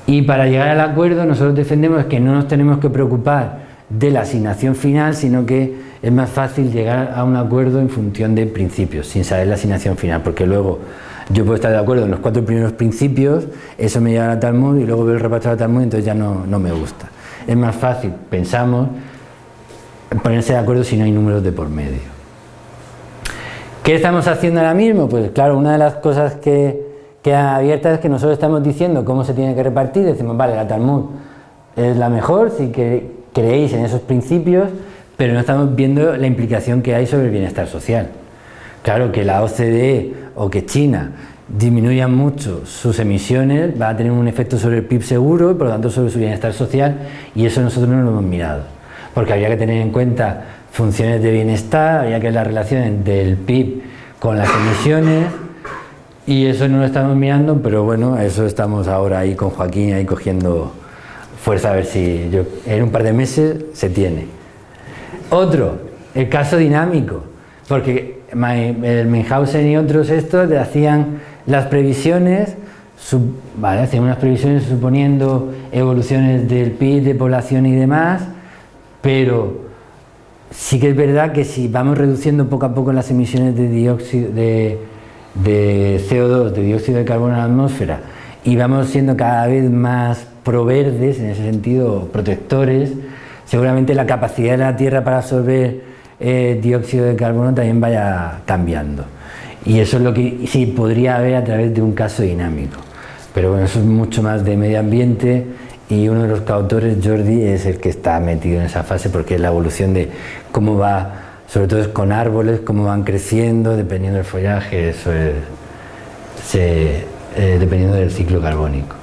Y para llegar al acuerdo nosotros defendemos que no nos tenemos que preocupar de la asignación final, sino que es más fácil llegar a un acuerdo en función de principios, sin saber la asignación final, porque luego yo puedo estar de acuerdo en los cuatro primeros principios, eso me lleva a Talmud y luego veo el reparto de Talmud entonces ya no, no me gusta. Es más fácil, pensamos, ponerse de acuerdo si no hay números de por medio. ¿Qué estamos haciendo ahora mismo? Pues claro, una de las cosas que quedan abiertas es que nosotros estamos diciendo cómo se tiene que repartir, decimos, vale, la Talmud es la mejor si que creéis en esos principios, pero no estamos viendo la implicación que hay sobre el bienestar social. Claro que la OCDE o que China disminuyan mucho sus emisiones va a tener un efecto sobre el PIB seguro por lo tanto sobre su bienestar social y eso nosotros no lo hemos mirado porque habría que tener en cuenta funciones de bienestar, habría que ver la relación del PIB con las emisiones y eso no lo estamos mirando, pero bueno, eso estamos ahora ahí con Joaquín ahí cogiendo fuerza a ver si yo, en un par de meses se tiene. Otro, el caso dinámico, porque el Menhausen y otros estos hacían las previsiones, hacían unas previsiones suponiendo evoluciones del PIB, de población y demás, pero sí que es verdad que si vamos reduciendo poco a poco las emisiones de dióxido de, CO2, de dióxido de carbono en la atmósfera y vamos siendo cada vez más proverdes, en ese sentido protectores, seguramente la capacidad de la Tierra para absorber eh, dióxido de carbono también vaya cambiando. Y eso es lo que sí podría haber a través de un caso dinámico. Pero bueno, eso es mucho más de medio ambiente y uno de los coautores, Jordi, es el que está metido en esa fase porque es la evolución de cómo va, sobre todo con árboles, cómo van creciendo dependiendo del follaje, eso es, eh, dependiendo del ciclo carbónico.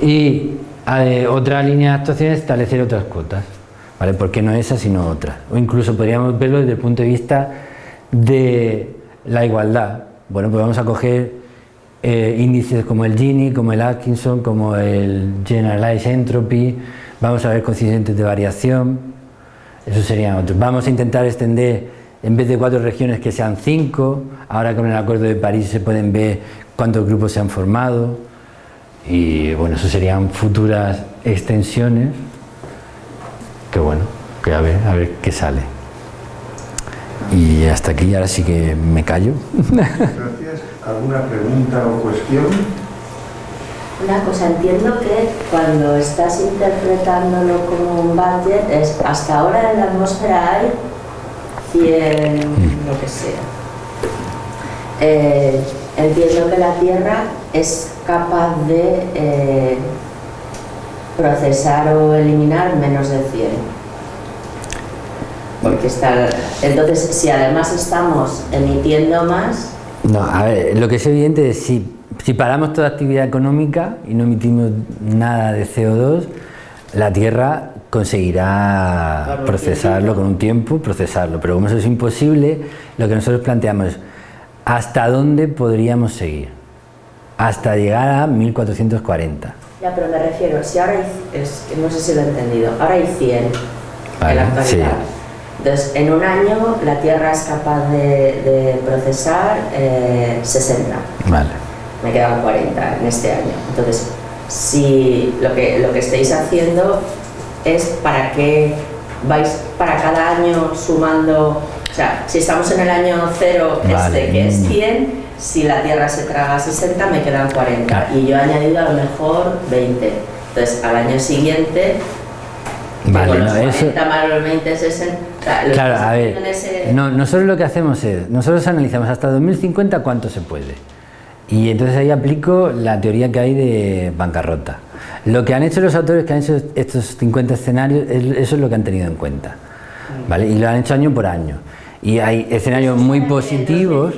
Y eh, otra línea de actuación es establecer otras cuotas, ¿vale? ¿Por qué no esa sino otra? O incluso podríamos verlo desde el punto de vista de la igualdad. Bueno, pues vamos a coger eh, índices como el Gini, como el Atkinson, como el Generalized Entropy, vamos a ver coeficientes de variación, eso serían otros. Vamos a intentar extender, en vez de cuatro regiones, que sean cinco, ahora con el Acuerdo de París se pueden ver cuántos grupos se han formado, y bueno, eso serían futuras extensiones, que bueno, que a ver, a ver qué sale. Y hasta aquí, ahora sí que me callo. Gracias. ¿Alguna pregunta o cuestión? Una cosa, entiendo que cuando estás interpretándolo como un budget es hasta ahora en la atmósfera hay 100, lo que sea. Eh, entiendo que la Tierra es capaz de eh, procesar o eliminar menos de 100 porque está entonces si además estamos emitiendo más no, a ver, lo que es evidente es si, si paramos toda actividad económica y no emitimos nada de CO2, la Tierra conseguirá procesarlo con un tiempo, procesarlo, pero como eso es imposible, lo que nosotros planteamos es hasta dónde podríamos seguir, hasta llegar a 1440. Ya, pero me refiero, si ahora hay, es, no sé si lo he entendido, ahora hay 100 en la actualidad. Entonces, en un año la Tierra es capaz de, procesar 60. Eh, vale. Me quedan 40 en este año. Entonces, si lo que, lo que estáis haciendo es para que vais para cada año sumando, o sea, si estamos en el año 0 este que es 100, si la Tierra se traga 60 me quedan 40 y yo he añadido a lo mejor 20. Entonces, al año siguiente Vale, no, eso... claro, a ver, no, nosotros lo que hacemos es, nosotros analizamos hasta 2050 cuánto se puede. Y entonces ahí aplico la teoría que hay de bancarrota. Lo que han hecho los autores que han hecho estos 50 escenarios, eso es lo que han tenido en cuenta. ¿vale? Y lo han hecho año por año. Y hay escenarios muy positivos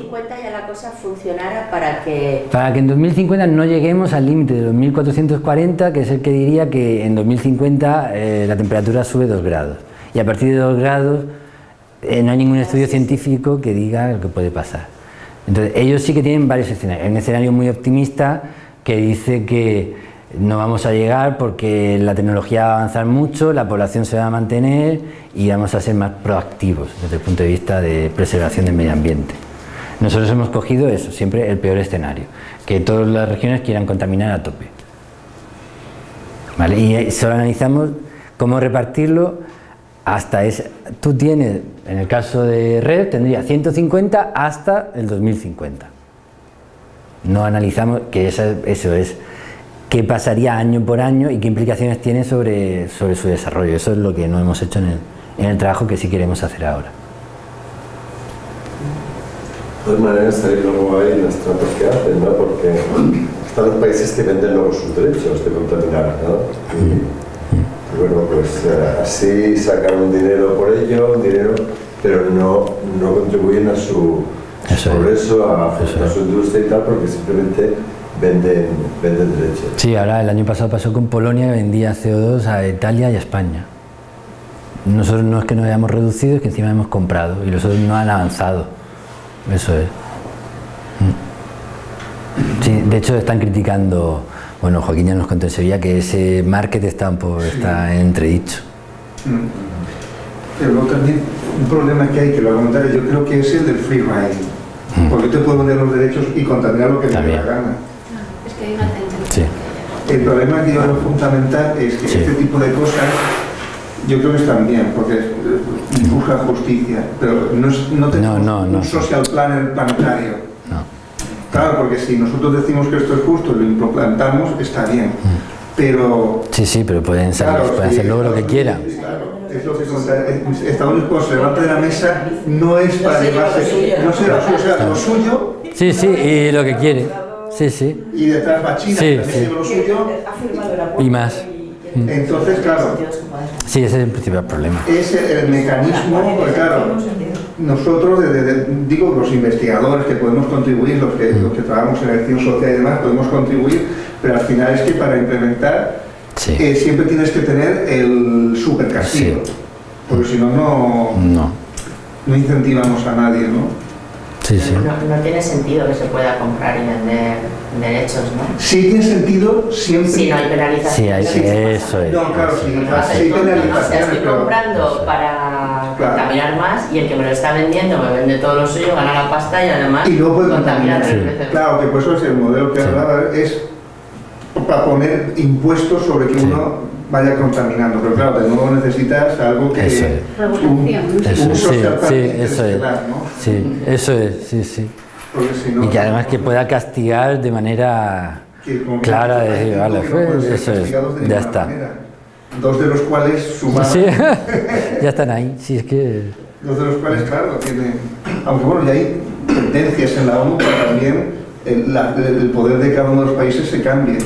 cosa funcionara para que... Para que en 2050 no lleguemos al límite de los 1440, que es el que diría que en 2050 eh, la temperatura sube 2 grados. Y a partir de 2 grados eh, no hay ningún estudio científico que diga lo que puede pasar. Entonces, ellos sí que tienen varios escenarios. Hay un escenario muy optimista que dice que no vamos a llegar porque la tecnología va a avanzar mucho, la población se va a mantener y vamos a ser más proactivos desde el punto de vista de preservación del medio ambiente. Nosotros hemos cogido eso, siempre el peor escenario, que todas las regiones quieran contaminar a tope. ¿vale? Y solo analizamos cómo repartirlo hasta ese... Tú tienes, en el caso de red, tendría 150 hasta el 2050. No analizamos, que eso es, qué pasaría año por año y qué implicaciones tiene sobre, sobre su desarrollo. Eso es lo que no hemos hecho en el, en el trabajo que sí queremos hacer ahora. De todas maneras, ahí luego hay las trampas que hacen, ¿no? Porque están los países que venden luego sus derechos de contaminar, ¿no? Y, y bueno, pues eh, así sacan un dinero por ello, un dinero, pero no, no contribuyen a su, progreso, a, a su industria y tal, porque simplemente venden, venden derechos. Sí, ahora el año pasado pasó con Polonia que vendía CO2 a Italia y a España. Nosotros no es que nos hayamos reducido, es que encima hemos comprado y los otros no han avanzado. Eso es. Mm. Sí, de hecho están criticando, bueno, Joaquín ya nos contó en Sevilla que ese market está un poco, está en entredicho. Mm. Pero luego también un problema que hay, que lo comentaré, yo creo que es el del free riding. Porque te puedo vender los derechos y contaminar lo que te dé la gana. Es que hay una tendencia. Sí. El problema que yo veo fundamental es que Sí. este tipo de cosas yo creo que están bien, porque eh, buscan justicia, pero no, es, no tenemos no, no. un social planner planetario. No. Claro, porque si nosotros decimos que esto es justo y lo implantamos, está bien. Pero Sí, sí, pero pueden, salir- Claro, pueden sí, hacer luego lo que quieran. Claro, es lo que eh, Estados Unidos cuando se levanta de la mesa no es para se lleva llevarse, lo suyo, no se lleva lo suyo, o sea, lo suyo Sí, sí, y lo que quiere. Sí, sí. y detrás va China, Sí, que también sí. lo suyo. Ha firmado el acuerdo Y más. Entonces, claro, Sí, ese es el principal problema. es el, mecanismo, porque claro, nosotros, de- de- digo, los investigadores que podemos contribuir, los que, los que trabajamos en acción social y demás, podemos contribuir, pero al final es que para implementar Sí. eh, siempre tienes que tener el super castigo, Sí. porque si no, no, No. no incentivamos a nadie, ¿no? Sí, sí. No, no tiene sentido que se pueda comprar y vender derechos, ¿no? Sí tiene sentido siempre... Si no hay penalización. Sí, hay- Sí. eso es. No, claro, sí, No sí ¿no? O sea, estoy comprando para Claro. contaminar más y el que me lo está vendiendo me vende todo lo suyo, gana la pasta y además Y luego puede contamina contaminar. tres veces. Claro, que por eso es el modelo que Sí. hablaba, es para poner impuestos sobre que Sí. uno vaya contaminando. Pero claro, de nuevo necesitas algo que... Eso es. Un, Eso un es, sí, eso es. ¿no? Sí, eso es, sí, sí. Porque si no- Y que además que pueda castigar de manera clara, hay decir, vale, eso es, de ya está. manera. Dos de los cuales sumados, Sí, ya están ahí, sí, es que... dos de los cuales, claro, tienen... Aunque bueno, ya hay tendencias en la ONU para también el, la- el poder de cada uno de los países se cambie.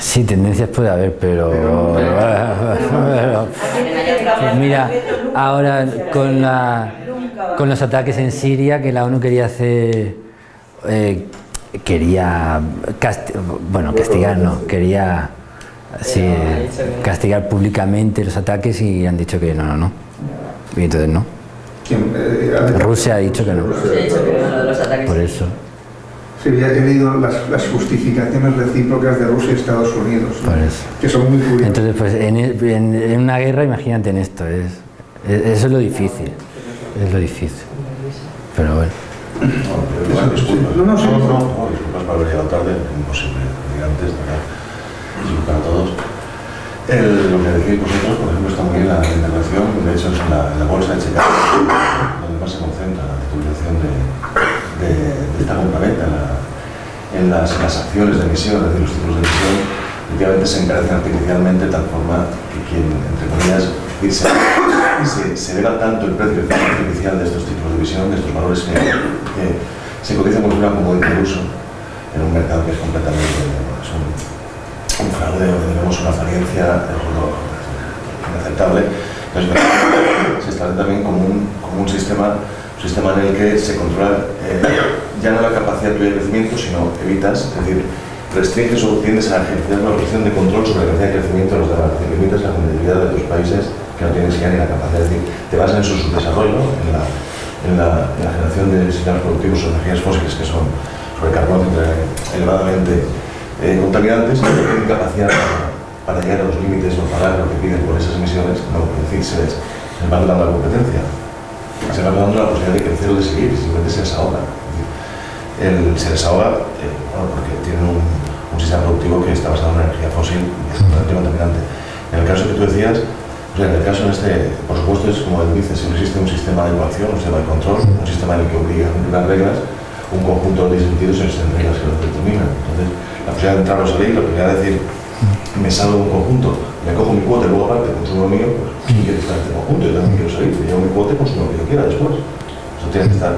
Sí, tendencias puede haber, pero... Pero- pero- Pues mira, ahora con, la, con los ataques en Siria, que la ONU quería hacer, eh, quería, casti- bueno, castigar, no, quería sí, castigar públicamente los ataques y han dicho que no, no, no. Y entonces no. ¿Quién? Eh, eh, Rusia ha dicho que no, por eso. Sí, ya he leído las, las justificaciones recíprocas de Rusia y Estados Unidos, ¿no? Que son muy curiosas. Entonces, pues en, en- en una guerra, imagínate en esto, es, es- eso es lo difícil, es lo difícil. Pero bueno. Disculpas. No, no, sí. no, no, disculpas por haber llegado tarde, imposible antes. Disculpas a todos. El- lo que decís vosotros, por ejemplo, está muy bien la intervención, de hecho es en la, la bolsa de Chicago, donde más se concentra la utilización de, de, esta compraventa en, la- en las, las acciones de emisión, es decir, los títulos de emisión, efectivamente se encarecen artificialmente de tal forma que quien, entre comillas, dice, se, se eleva tanto el precio artificial de estos títulos de emisión, de estos valores que, que se cotiza como si fuera como de uso en un mercado que es completamente es un, un fraude o digamos una apariencia inaceptable. Entonces, se establece también como un, como un sistema, sistema en el que se controla eh, ya no la capacidad tuya de crecimiento, sino evitas, es decir, restringes o tiendes a ejercer una posición de control sobre la capacidad de crecimiento de los demás, decir, limitas la competitividad de tus países que no tienen ya ni la capacidad, es decir, te basas en su subdesarrollo, en la, en la, en la generación de sistemas productivos o energías fósiles que son sobre carbono elevadamente eh, contaminantes, no tienen capacidad para, llegar a los límites o pagar lo que piden por esas emisiones, no, es decir, se les, les dando la competencia, se va dando la posibilidad de crecer o de seguir, simplemente se les ahoga. Es decir, el- se les ahoga eh, bueno, porque tienen un, sistema productivo que está basado en energía fósil y es bastante contaminante. En el caso que tú decías, o sea, en el caso en este, por supuesto, es como él dice, si no existe un sistema de ecuación, un sistema de control, un sistema en el que obliga a cumplir las reglas, un conjunto de sentidos las reglas que lo determinan. Entonces, la posibilidad de entrar o salir, lo que quiere decir, me salgo de un conjunto, me cojo mi cuota y luego aparte consumo lo mío, pues ¿quién quiere estar en este conjunto? Yo también quiero salir, me llevo mi cuota y consumo lo que yo quiera después. Eso tiene que estar.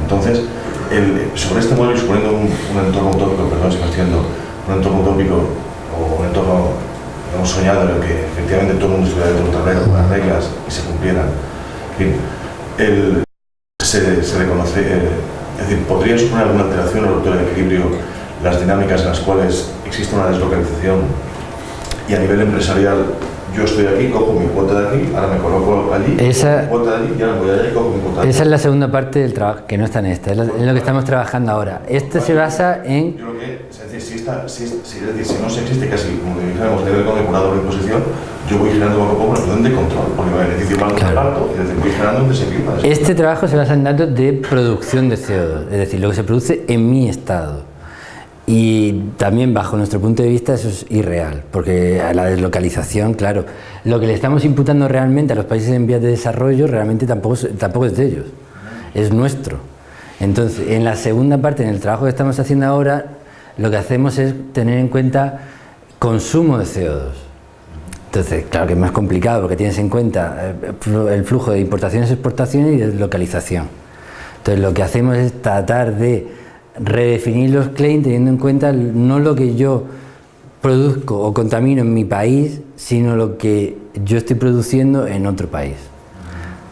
Entonces, el, sobre este modelo y suponiendo un, un entorno utópico, perdón si me estoy un entorno utópico o un entorno hemos soñado en el que efectivamente todo el mundo estuviera dentro de un tablero con las reglas y se cumplieran. En fin, el, se, se reconoce, eh, es decir, ¿podría suponer alguna alteración o ruptura del equilibrio las dinámicas en las cuales existe una deslocalización y a nivel empresarial yo estoy aquí, cojo mi cuota de aquí, ahora me coloco allí, Esa- mi cuota de allí, y ahora voy allá y cojo mi cuota de Esa es la segunda parte del trabajo, que no está en esta, es lo, es lo que estamos trabajando ahora. Este se basa en... Yo creo que, es decir, si, esta, si, si- es decir, si no se existe casi, como dijéramos, nivel económico, una doble imposición, yo voy generando poco a poco una situación de control, porque me beneficio más Claro. del alto y es decir, voy generando un desequilibrio. Este trabajo se basa en datos de producción de CO2, es decir, lo que se produce en mi estado. Y también bajo nuestro punto de vista eso es irreal, porque a la deslocalización, claro, lo que le estamos imputando realmente a los países en vías de desarrollo realmente tampoco, tampoco es de ellos, es nuestro. Entonces, en la segunda parte, en el trabajo que estamos haciendo ahora, lo que hacemos es tener en cuenta consumo de CO2. Entonces, claro que es más complicado porque tienes en cuenta eh, el flujo de importaciones, exportaciones y deslocalización. Entonces, lo que hacemos es tratar de redefinir los claims teniendo en cuenta no lo que yo produzco o contamino en mi país, sino lo que yo estoy produciendo en otro país.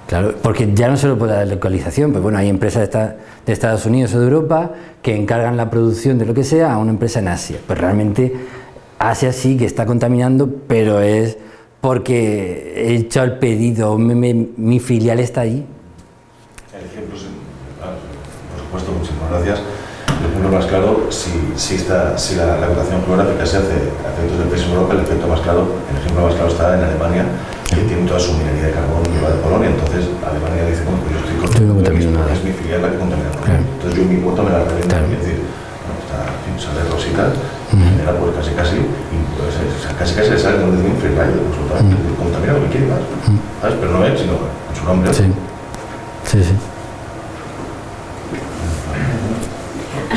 Claro, porque ya no solo por la localización, pues bueno, hay empresas de, esta- de Estados Unidos o de Europa que encargan la producción de lo que sea a una empresa en Asia. Pues realmente Asia sí que está contaminando, pero es porque he hecho el pedido, mi, filial está allí. El ejemplo, por supuesto, muchísimas gracias. Más claro, si, si, esta, si la, la acotación geográfica se hace a efectos del país en Europa, el efecto más claro, el ejemplo más claro está en Alemania, que tiene toda su minería de carbón y va de Polonia. Entonces, Alemania dice, bueno, pues yo estoy contaminando nada. es mi filial la que contamina. Claro. Entonces, yo mi cuota me la revendo. Claro. Es decir, bueno, está, en fin, sale rosita, genera pues casi casi, y, pues, es- o sea, casi casi le sale como decir un free rider, absolutamente. Es decir, Contamina lo que quiere más. ¿Sabes? Pero no él, sino en su nombre. Sí, sí, sí.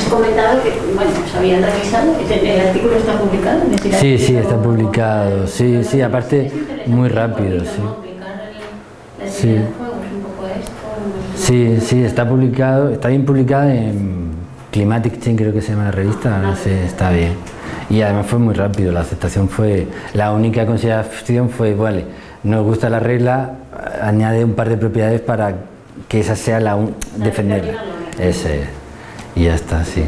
Comentado que, bueno, se habían revisado, el, artículo está publicado. Sí, sí, está publicado. Sí, sí, aparte, muy rápido, sí. Sí. Sí, sí, está publicado, está bien publicado en Climatic Change, creo que se llama la revista, no sé, está bien. Y además fue muy rápido, la aceptación fue, la única consideración fue, vale, nos gusta la regla, añade un par de propiedades para que esa sea la un- defenderla. Ese es. Y ya está, sí.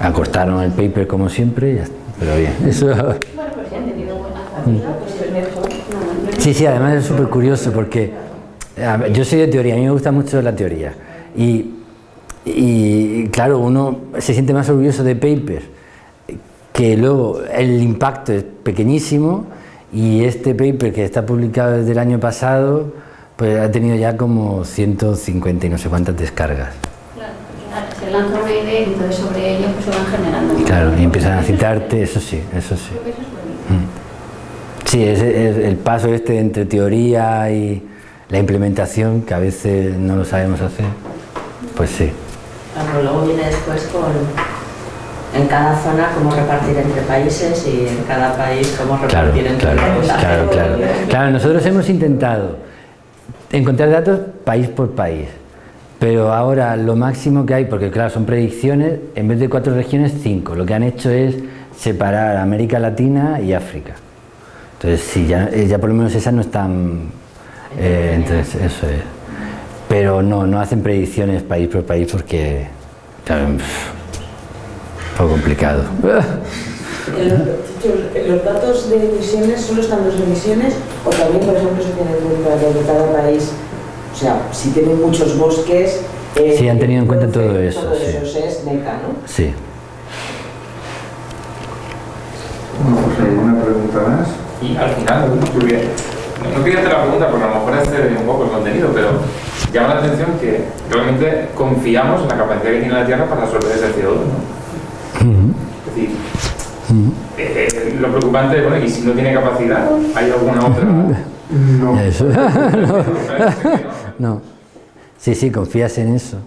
Acortaron el paper como siempre, ya está, pero bien. Eso, Bueno, pues si han tenido buena acogida, pues es mejor. No, no- Sí, sí, además es súper curioso porque ver, yo soy de teoría, a mí me gusta mucho la teoría. Y, y, claro, uno se siente más orgulloso de papers, que luego el impacto es pequeñísimo y este paper que está publicado desde el año pasado, pues ha tenido ya como 150 y no sé cuántas descargas. Claro, lanza una idea y entonces sobre ella pues se van generando. Claro, y empiezan a citarte, eso sí, eso sí. Creo que eso es bonito. Sí, es, es el paso este entre teoría y la implementación, que a veces no lo sabemos hacer, pues sí. Claro, luego viene después con en cada zona cómo repartir entre países y en cada país cómo Claro, repartir entre claro, países. claro, claro. Claro, nosotros hemos intentado encontrar datos país por país, pero ahora lo máximo que hay, porque claro, son predicciones, en vez de cuatro regiones, cinco. Lo que han hecho es separar América Latina y África. Entonces, sí, ya, eh, ya por lo menos esas no están... eh, entonces, eso es. Pero no, no hacen predicciones país por país porque, claro, un poco complicado. Los, los datos de emisiones solo están las emisiones o también, por ejemplo, se tiene en cuenta de cada país. O sea, si tienen muchos bosques. eh, Sí, han tenido en cuenta todo eso, Todo sí. eso es NECA, ¿no? Sí. Bueno, pues alguna pregunta más. Y al final, no, no quería hacer la pregunta porque a lo mejor excede un poco el contenido, pero llama la atención que realmente confiamos en la capacidad que tiene la Tierra para absorber ese CO2. ¿no? Es decir, eh, eh, lo preocupante es, bueno, y si no tiene capacidad, ¿hay alguna otra? No, Eso. no. no. Sí, sí, confías en eso.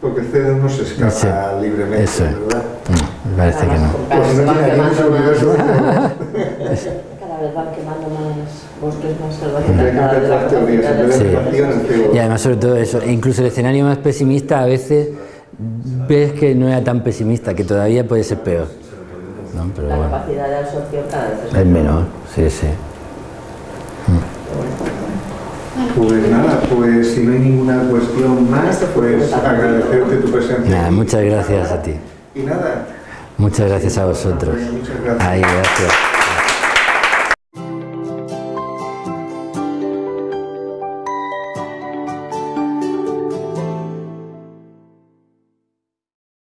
porque Cero no se escapa Sí. libremente, Eso. ¿verdad? No, me parece que no. Pues no tiene universo, Cada vez van quemando más bosques más salvajes. Tendría que cada vez la empezar teorías, capacidad en vez de Sí. negación, en CO2. Y además sobre todo eso, incluso el escenario más pesimista a veces ves que no era tan pesimista, que todavía puede ser peor. ¿no? Pero La bueno, capacidad de absorción cada vez es es menor, sí, sí. Pues nada, pues si no hay ninguna cuestión más, pues agradecerte tu presencia. Nada, muchas gracias a ti. Y nada, Muchas gracias a vosotros. Muchas gracias. Ay, gracias.